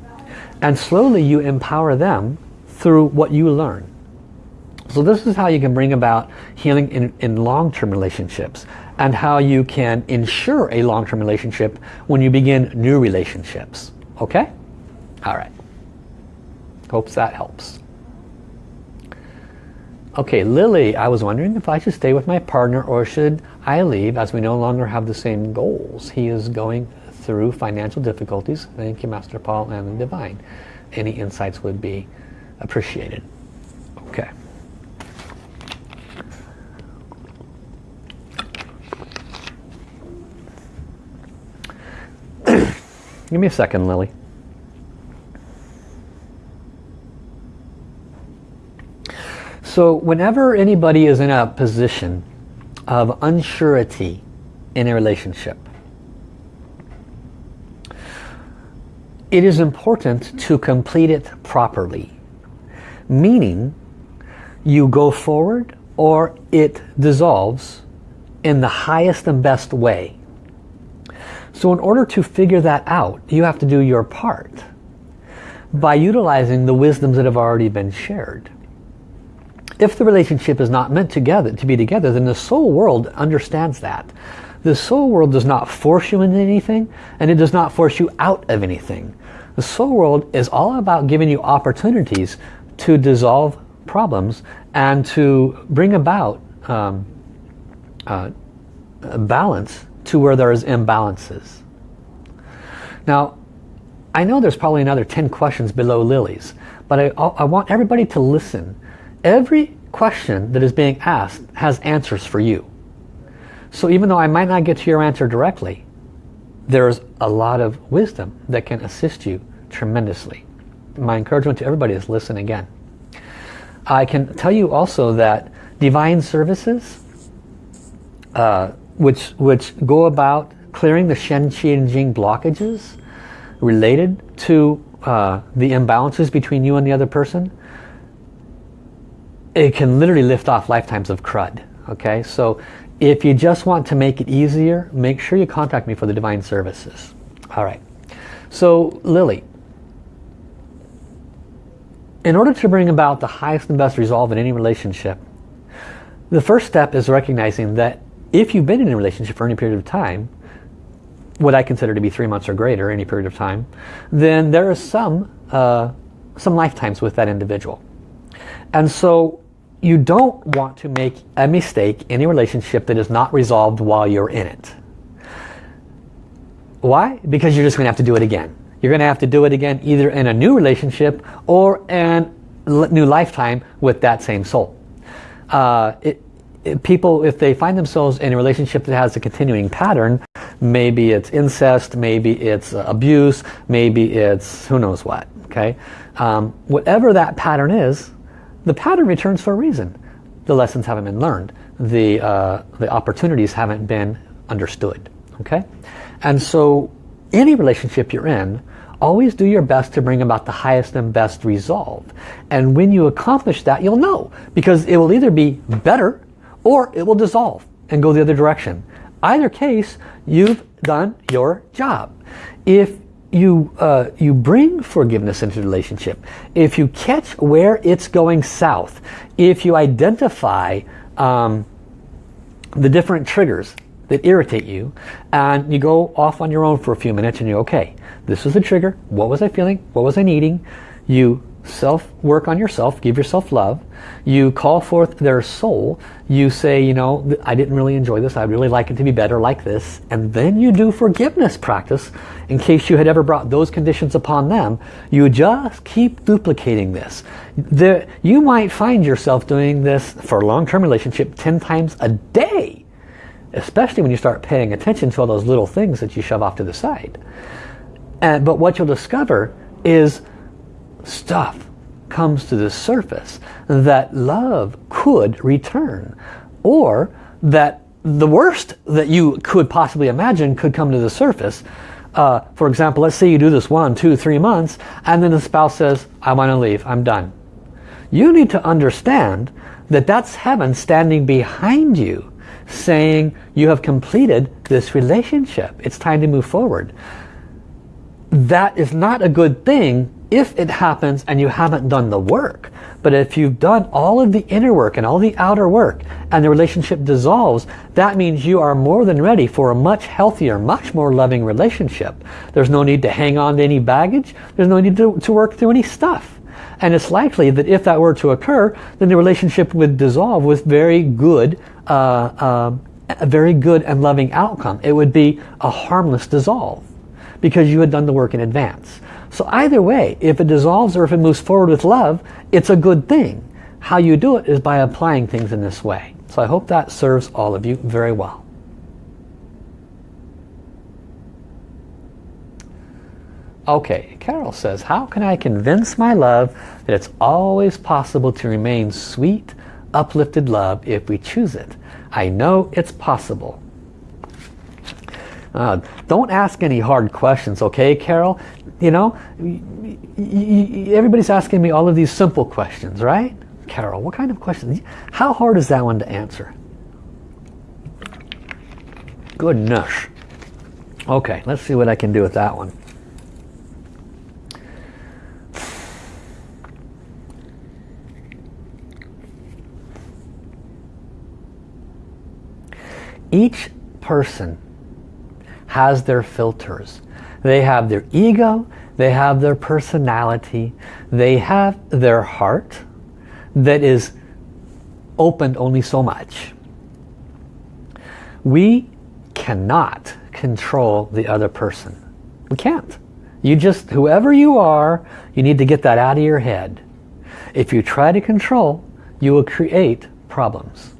And slowly you empower them through what you learn. So this is how you can bring about healing in, in long-term relationships and how you can ensure a long-term relationship when you begin new relationships. Okay? All right. Hopes that helps. Okay, Lily, I was wondering if I should stay with my partner or should I leave as we no longer have the same goals. He is going through financial difficulties. Thank you, Master Paul and the Divine. Any insights would be appreciated. Okay. Give me a second, Lily. So whenever anybody is in a position of unsurety in a relationship, it is important to complete it properly. Meaning, you go forward or it dissolves in the highest and best way. So in order to figure that out, you have to do your part by utilizing the wisdoms that have already been shared. If the relationship is not meant together to be together, then the soul world understands that. The soul world does not force you into anything, and it does not force you out of anything. The soul world is all about giving you opportunities to dissolve problems and to bring about um, uh, balance to where there is imbalances. Now, I know there's probably another 10 questions below Lily's, but I, I want everybody to listen. Every question that is being asked has answers for you. So even though I might not get to your answer directly, there's a lot of wisdom that can assist you tremendously. My encouragement to everybody is listen again. I can tell you also that divine services, uh, which, which go about clearing the Shen, Qi, Jing blockages related to uh, the imbalances between you and the other person, it can literally lift off lifetimes of crud. Okay, so if you just want to make it easier, make sure you contact me for the divine services. All right. So Lily, in order to bring about the highest and best resolve in any relationship, the first step is recognizing that if you've been in a relationship for any period of time, what I consider to be three months or greater, any period of time, then there is some, uh, some lifetimes with that individual. And so you don't want to make a mistake in a relationship that is not resolved while you're in it. Why? Because you're just going to have to do it again. You're going to have to do it again either in a new relationship or in new lifetime with that same soul. Uh, it, people, if they find themselves in a relationship that has a continuing pattern, maybe it's incest, maybe it's abuse, maybe it's who knows what. Okay, um, Whatever that pattern is, the pattern returns for a reason. The lessons haven't been learned. The, uh, the opportunities haven't been understood. Okay, And so any relationship you're in, always do your best to bring about the highest and best resolve. And when you accomplish that, you'll know. Because it will either be better or it will dissolve and go the other direction. Either case, you've done your job. If you, uh, you bring forgiveness into the relationship, if you catch where it's going south, if you identify um, the different triggers that irritate you and you go off on your own for a few minutes and you're okay this was the trigger what was I feeling what was I needing you self work on yourself give yourself love. You call forth their soul. You say you know I didn't really enjoy this. I'd really like it to be better like this. And then you do forgiveness practice in case you had ever brought those conditions upon them. You just keep duplicating this. The, you might find yourself doing this for a long-term relationship 10 times a day especially when you start paying attention to all those little things that you shove off to the side. And, but what you'll discover is stuff comes to the surface that love could return or that the worst that you could possibly imagine could come to the surface. Uh, for example, let's say you do this one, two, three months and then the spouse says, I want to leave, I'm done. You need to understand that that's heaven standing behind you saying you have completed this relationship. It's time to move forward. That is not a good thing if it happens and you haven't done the work. But if you've done all of the inner work and all the outer work and the relationship dissolves, that means you are more than ready for a much healthier, much more loving relationship. There's no need to hang on to any baggage. There's no need to, to work through any stuff. And it's likely that if that were to occur, then the relationship would dissolve with very good, uh, uh, a very good and loving outcome. It would be a harmless dissolve because you had done the work in advance. So either way, if it dissolves or if it moves forward with love, it's a good thing. How you do it is by applying things in this way. So I hope that serves all of you very well. Okay, Carol says, how can I convince my love that it's always possible to remain sweet, uplifted love if we choose it? I know it's possible. Uh, don't ask any hard questions, okay, Carol? You know, everybody's asking me all of these simple questions, right? Carol, what kind of questions? How hard is that one to answer? Goodness. Okay, let's see what I can do with that one. Each person has their filters. They have their ego, they have their personality, they have their heart that is opened only so much. We cannot control the other person. We can't. You just, whoever you are, you need to get that out of your head. If you try to control, you will create problems.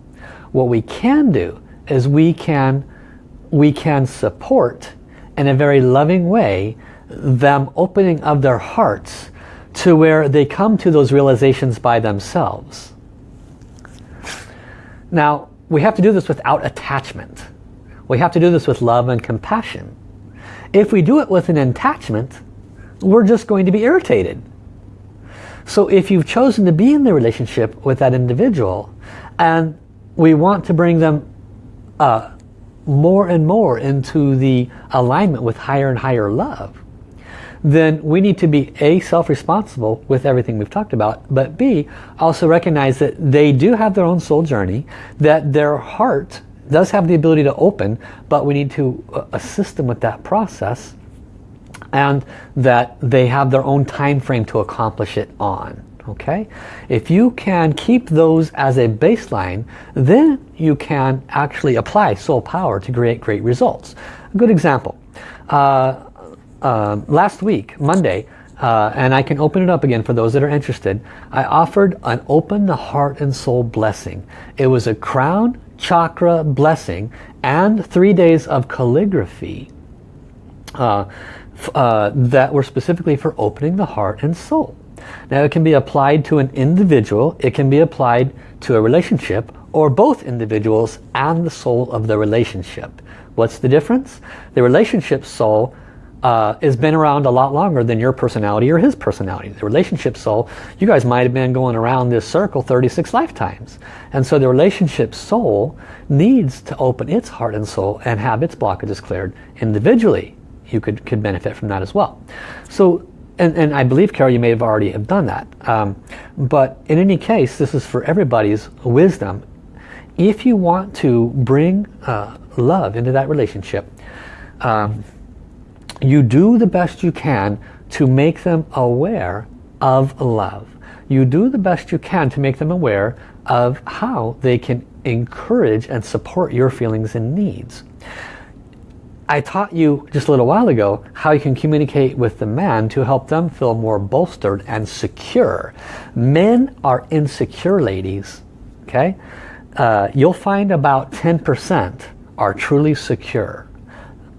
What we can do is we can, we can support in a very loving way them opening of their hearts to where they come to those realizations by themselves. Now, we have to do this without attachment. We have to do this with love and compassion. If we do it with an attachment, we're just going to be irritated. So if you've chosen to be in the relationship with that individual and we want to bring them uh, more and more into the alignment with higher and higher love, then we need to be A, self-responsible with everything we've talked about, but B, also recognize that they do have their own soul journey, that their heart does have the ability to open, but we need to uh, assist them with that process and that they have their own time frame to accomplish it on okay? If you can keep those as a baseline then you can actually apply soul power to create great results. A good example. Uh, uh, last week Monday uh, and I can open it up again for those that are interested I offered an open the heart and soul blessing. It was a crown chakra blessing and three days of calligraphy uh, uh, that were specifically for opening the heart and soul now it can be applied to an individual, it can be applied to a relationship, or both individuals and the soul of the relationship. What's the difference? The relationship soul uh, has been around a lot longer than your personality or his personality. The relationship soul, you guys might have been going around this circle 36 lifetimes. And so the relationship soul needs to open its heart and soul and have its blockages cleared individually. You could, could benefit from that as well. So and, and I believe, Carol, you may have already have done that. Um, but in any case, this is for everybody's wisdom. If you want to bring uh, love into that relationship, um, you do the best you can to make them aware of love. You do the best you can to make them aware of how they can encourage and support your feelings and needs. I taught you just a little while ago how you can communicate with the man to help them feel more bolstered and secure. Men are insecure ladies. Okay, uh, You'll find about 10% are truly secure.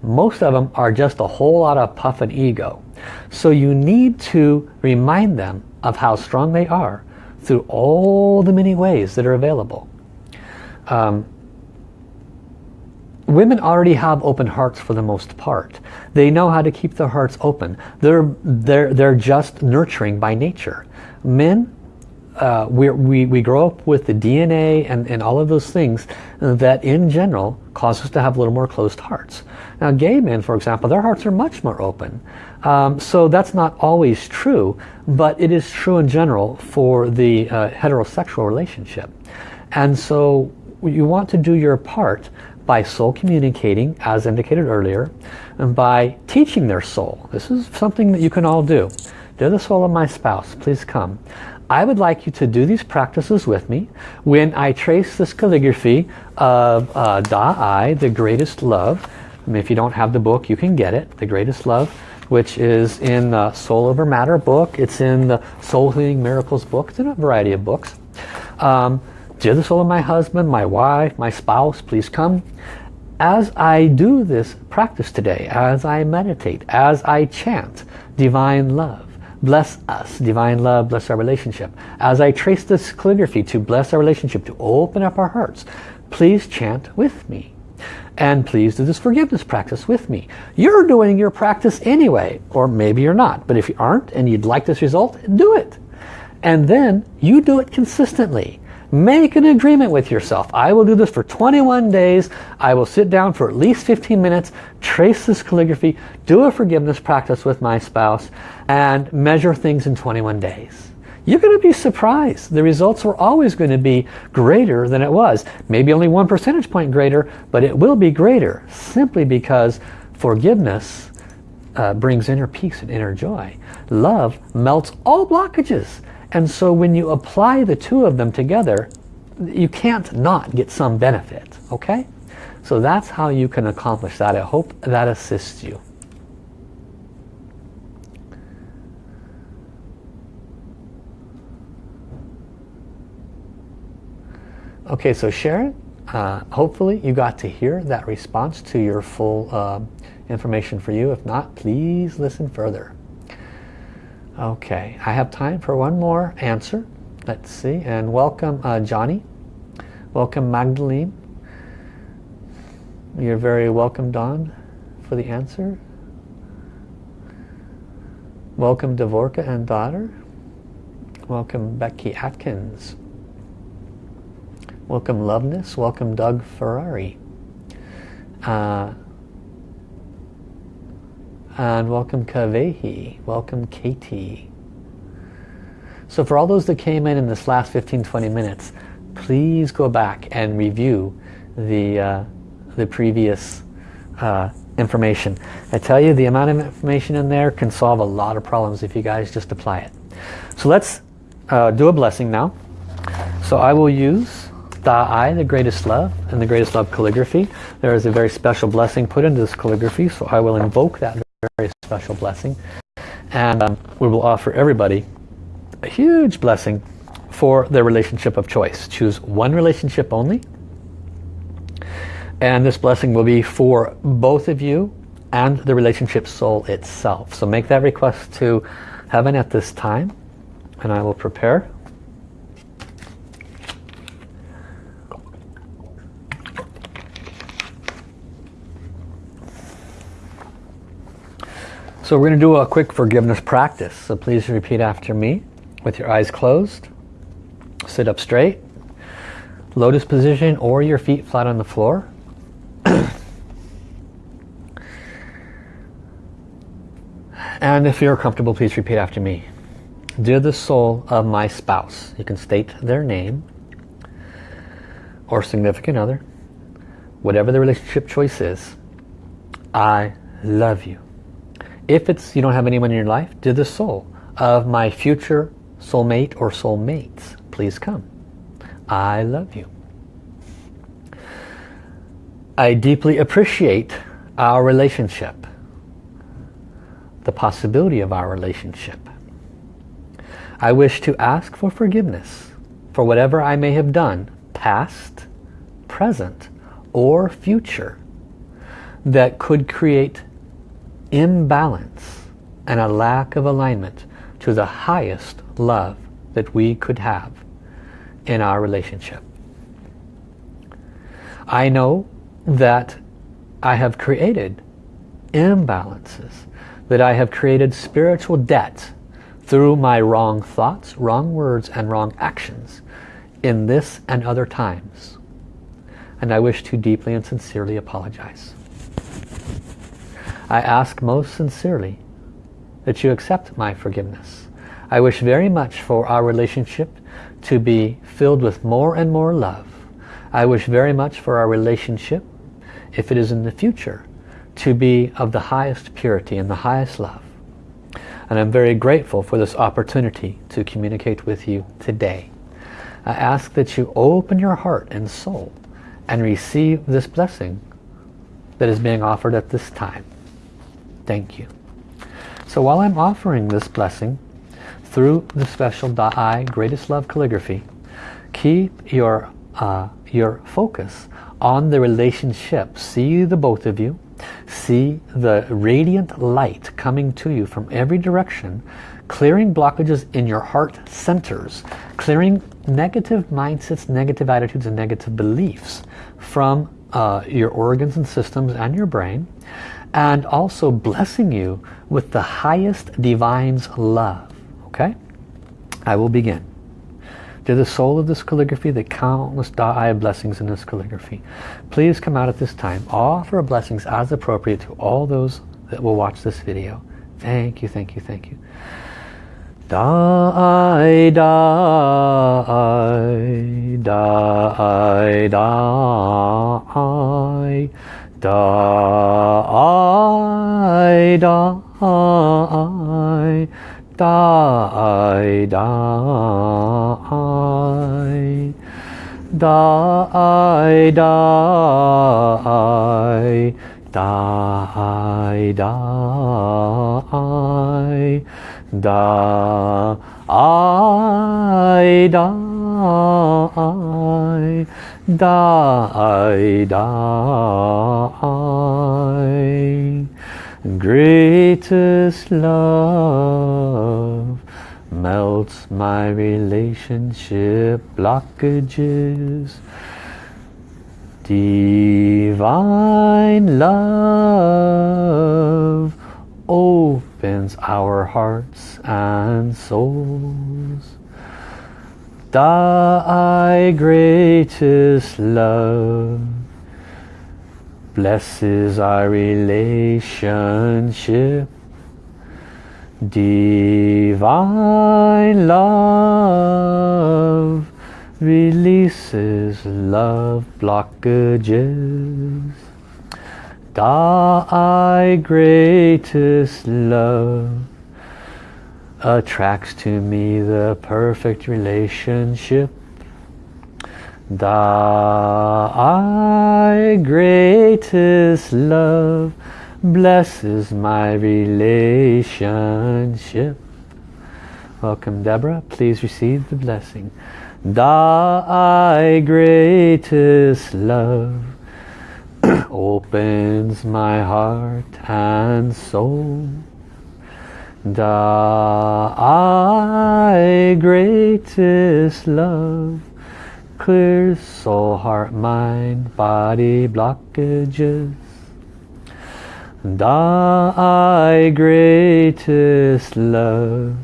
Most of them are just a whole lot of puff and ego. So you need to remind them of how strong they are through all the many ways that are available. Um, women already have open hearts for the most part. They know how to keep their hearts open. They're, they're, they're just nurturing by nature. Men, uh, we, we, we grow up with the DNA and, and all of those things that in general cause us to have a little more closed hearts. Now gay men, for example, their hearts are much more open. Um, so that's not always true, but it is true in general for the uh, heterosexual relationship. And so you want to do your part by soul communicating, as indicated earlier, and by teaching their soul. This is something that you can all do. They're the soul of my spouse. Please come. I would like you to do these practices with me. When I trace this calligraphy of uh, Da I, the greatest love, if you don't have the book, you can get it, The Greatest Love, which is in the Soul Over Matter book. It's in the Soul Healing Miracles book. It's in a variety of books. Um, Dear the soul of my husband, my wife, my spouse, please come. As I do this practice today, as I meditate, as I chant divine love, bless us, divine love, bless our relationship. As I trace this calligraphy to bless our relationship, to open up our hearts, please chant with me. And please do this forgiveness practice with me. You're doing your practice anyway, or maybe you're not. But if you aren't and you'd like this result, do it. And then you do it consistently. Make an agreement with yourself. I will do this for 21 days. I will sit down for at least 15 minutes, trace this calligraphy, do a forgiveness practice with my spouse, and measure things in 21 days. You're going to be surprised. The results are always going to be greater than it was. Maybe only one percentage point greater, but it will be greater simply because forgiveness uh, brings inner peace and inner joy. Love melts all blockages. And so when you apply the two of them together, you can't not get some benefit, okay? So that's how you can accomplish that. I hope that assists you. Okay, so Sharon, uh, hopefully you got to hear that response to your full uh, information for you. If not, please listen further. Okay, I have time for one more answer. Let's see, and welcome uh, Johnny. Welcome Magdalene. You're very welcome Don for the answer. Welcome Devorka and daughter. Welcome Becky Atkins. Welcome Loveness. Welcome Doug Ferrari. Uh, and welcome Kavehi. Welcome Katie. So for all those that came in in this last 15-20 minutes, please go back and review the, uh, the previous uh, information. I tell you, the amount of information in there can solve a lot of problems if you guys just apply it. So let's uh, do a blessing now. So I will use Da-I, the greatest love, and the greatest love calligraphy. There is a very special blessing put into this calligraphy, so I will invoke that very special blessing. And um, we will offer everybody a huge blessing for their relationship of choice. Choose one relationship only. And this blessing will be for both of you and the relationship soul itself. So make that request to heaven at this time. And I will prepare. So we're going to do a quick forgiveness practice. So please repeat after me with your eyes closed. Sit up straight. Lotus position or your feet flat on the floor. and if you're comfortable, please repeat after me. Dear the soul of my spouse, you can state their name or significant other, whatever the relationship choice is, I love you. If it's you don't have anyone in your life, to the soul of my future soulmate or soulmates, please come. I love you. I deeply appreciate our relationship, the possibility of our relationship. I wish to ask for forgiveness for whatever I may have done, past, present, or future, that could create imbalance and a lack of alignment to the highest love that we could have in our relationship. I know that I have created imbalances, that I have created spiritual debt through my wrong thoughts, wrong words, and wrong actions in this and other times. And I wish to deeply and sincerely apologize. I ask most sincerely that you accept my forgiveness. I wish very much for our relationship to be filled with more and more love. I wish very much for our relationship, if it is in the future, to be of the highest purity and the highest love. And I'm very grateful for this opportunity to communicate with you today. I ask that you open your heart and soul and receive this blessing that is being offered at this time. Thank you. So while I'm offering this blessing through the special Da-I Greatest Love Calligraphy, keep your, uh, your focus on the relationship. See the both of you. See the radiant light coming to you from every direction, clearing blockages in your heart centers, clearing negative mindsets, negative attitudes, and negative beliefs from uh, your organs and systems and your brain, and also blessing you with the highest divine's love. Okay? I will begin. to the soul of this calligraphy, the countless Da'ai blessings in this calligraphy. Please come out at this time. Offer blessings as appropriate to all those that will watch this video. Thank you, thank you, thank you. Da'ai, Da'ai, Da'ai, Da'ai, Da'ai, Da'ai, Da'ai, Da'ai, Da'ai, Da'ai, Da'ai, Da'ai, Da'ai, Da'ai, die, die. Greatest love melts my relationship blockages. Divine love opens our hearts and souls. Thy greatest love blesses our relationship. Divine love releases love blockages. Thy greatest love attracts to me the perfect relationship Thy greatest love blesses my relationship. Welcome Deborah, please receive the blessing. Thy greatest love opens my heart and soul. Thy greatest love clears soul, heart, mind, body blockages. Da, Thy greatest love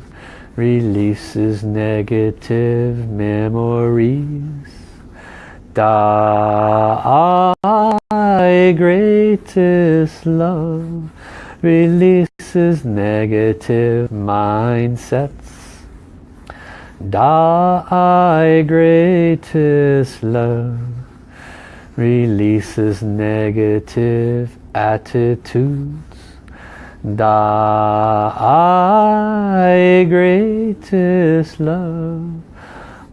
releases negative memories. Da, Thy greatest love releases negative mindsets. Thy greatest love releases negative attitudes. Thy greatest love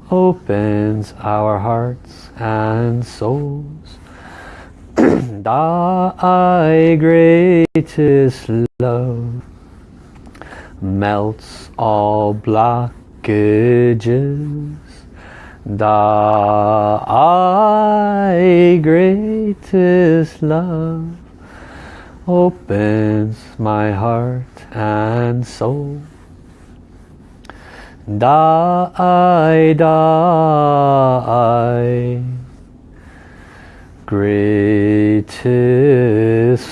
opens our hearts and souls. Thy greatest love melts all blockages. Thy greatest love opens my heart and soul. Thy, thy Greatest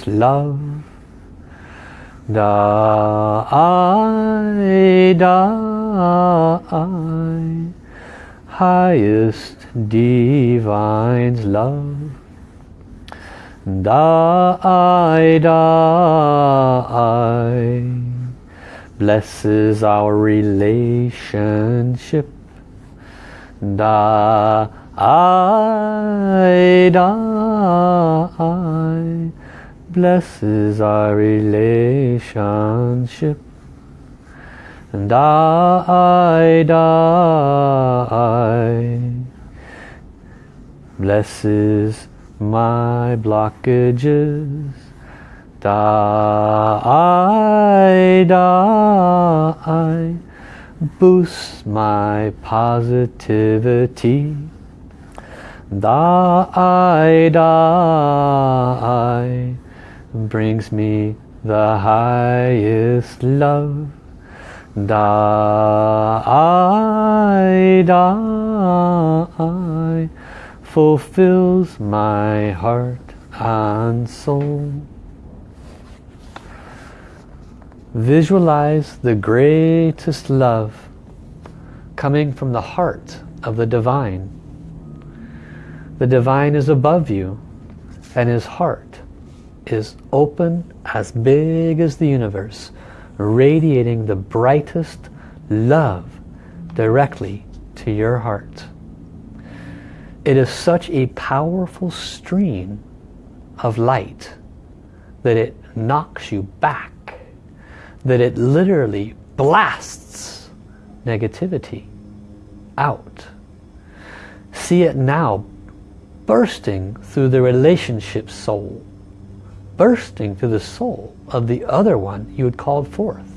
love. Da I, da I, highest divine's love. Da I, da I, blesses our relationship. Da Thy, Thy blesses our relationship. And I, die blesses my blockages. Die, die boosts my positivity. Die, die brings me the highest love. Die, die, fulfills my heart and soul. Visualize the greatest love coming from the heart of the divine. The divine is above you and his heart is open as big as the universe, radiating the brightest love directly to your heart. It is such a powerful stream of light that it knocks you back, that it literally blasts negativity out. See it now bursting through the relationship soul, bursting through the soul of the other one you had called forth.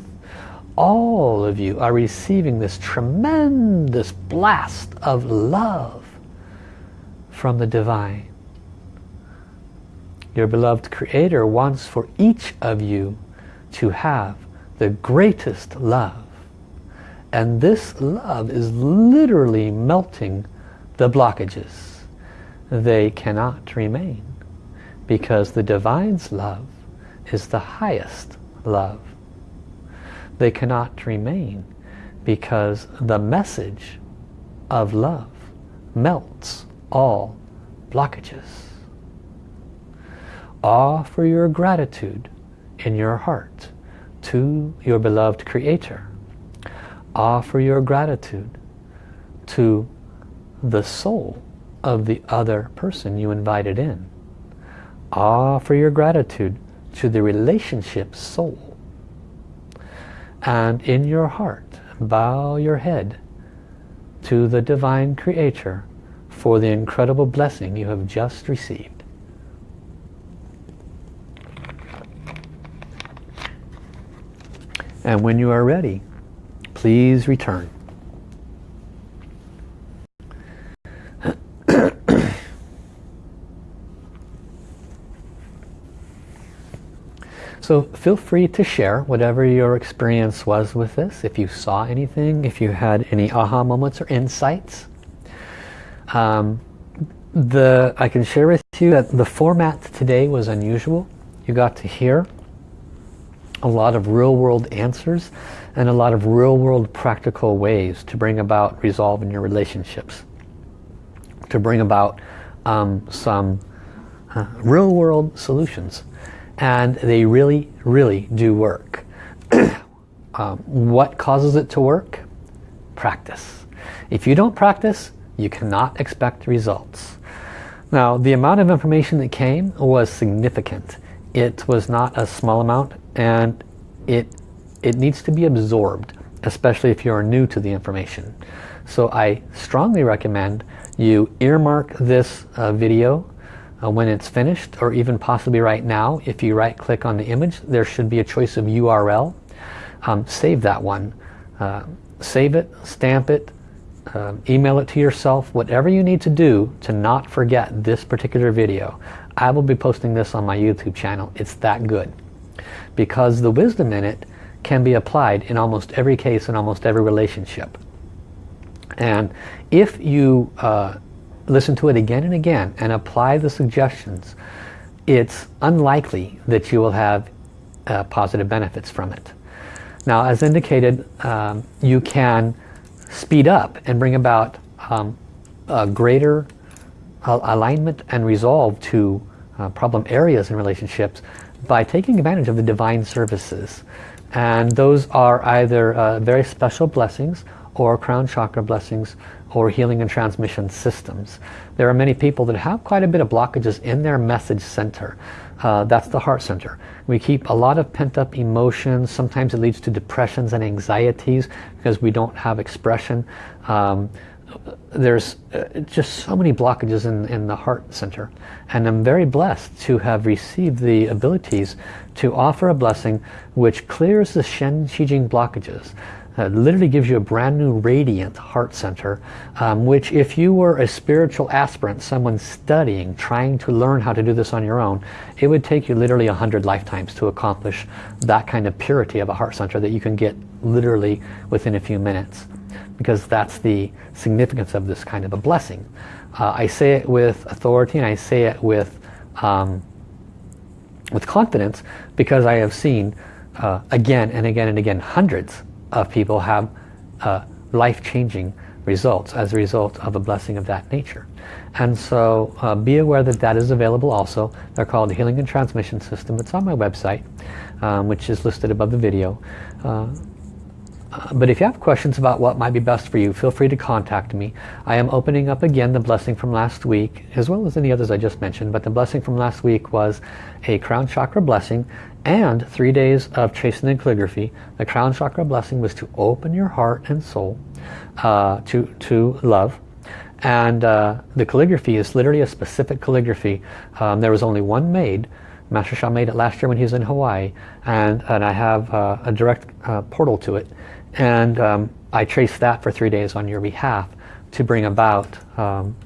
All of you are receiving this tremendous blast of love from the divine. Your beloved Creator wants for each of you to have the greatest love. And this love is literally melting the blockages they cannot remain because the divine's love is the highest love. They cannot remain because the message of love melts all blockages. Offer your gratitude in your heart to your beloved Creator. Offer your gratitude to the soul of the other person you invited in. Ah, Offer your gratitude to the relationship soul. And in your heart, bow your head to the Divine Creator for the incredible blessing you have just received. And when you are ready, please return. So feel free to share whatever your experience was with this. If you saw anything, if you had any aha moments or insights. Um, the I can share with you that the format today was unusual. You got to hear a lot of real-world answers and a lot of real-world practical ways to bring about resolve in your relationships. To bring about um, some uh, real-world solutions and they really, really do work. um, what causes it to work? Practice. If you don't practice, you cannot expect results. Now, the amount of information that came was significant. It was not a small amount and it, it needs to be absorbed, especially if you're new to the information. So I strongly recommend you earmark this uh, video uh, when it's finished or even possibly right now if you right click on the image there should be a choice of URL um, save that one. Uh, save it stamp it uh, email it to yourself whatever you need to do to not forget this particular video. I will be posting this on my YouTube channel. It's that good. Because the wisdom in it can be applied in almost every case in almost every relationship. And if you uh, listen to it again and again and apply the suggestions, it's unlikely that you will have uh, positive benefits from it. Now, as indicated, um, you can speed up and bring about um, a greater uh, alignment and resolve to uh, problem areas in relationships by taking advantage of the divine services. And those are either uh, very special blessings or crown chakra blessings or healing and transmission systems. There are many people that have quite a bit of blockages in their message center. Uh, that's the heart center. We keep a lot of pent-up emotions. Sometimes it leads to depressions and anxieties because we don't have expression. Um, there's uh, just so many blockages in, in the heart center. And I'm very blessed to have received the abilities to offer a blessing which clears the Shen Qi Jing blockages. Uh, literally gives you a brand new radiant heart center um, which if you were a spiritual aspirant someone studying trying to learn how to do this on your own it would take you literally a hundred lifetimes to accomplish that kind of purity of a heart center that you can get literally within a few minutes because that's the significance of this kind of a blessing. Uh, I say it with authority and I say it with um, with confidence because I have seen uh, again and again and again hundreds of people have uh, life-changing results as a result of a blessing of that nature. And so uh, be aware that that is available also. They're called Healing and Transmission System. It's on my website, um, which is listed above the video. Uh, uh, but if you have questions about what might be best for you, feel free to contact me. I am opening up again the blessing from last week, as well as any others I just mentioned. But the blessing from last week was a crown chakra blessing and three days of chasing and calligraphy. The crown chakra blessing was to open your heart and soul uh, to, to love. And uh, the calligraphy is literally a specific calligraphy. Um, there was only one made. Master Sha made it last year when he was in Hawaii. And, and I have uh, a direct uh, portal to it and um, I trace that for three days on your behalf to bring about um,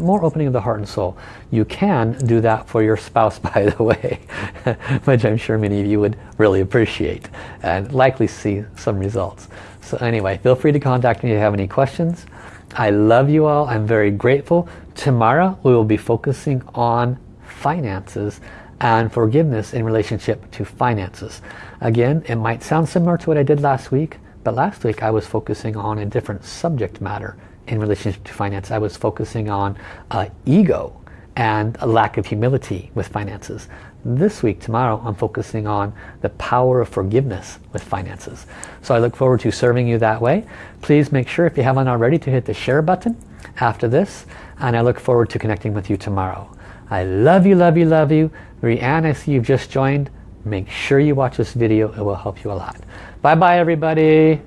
more opening of the heart and soul. You can do that for your spouse, by the way, which I'm sure many of you would really appreciate and likely see some results. So anyway, feel free to contact me if you have any questions. I love you all. I'm very grateful. Tomorrow we will be focusing on finances and forgiveness in relationship to finances. Again, it might sound similar to what I did last week, but last week I was focusing on a different subject matter in relationship to finance. I was focusing on uh, ego and a lack of humility with finances. This week, tomorrow, I'm focusing on the power of forgiveness with finances. So I look forward to serving you that way. Please make sure, if you haven't already, to hit the share button after this. And I look forward to connecting with you tomorrow. I love you, love you, love you. Rianne, I see you've just joined. Make sure you watch this video. It will help you a lot. Bye bye everybody.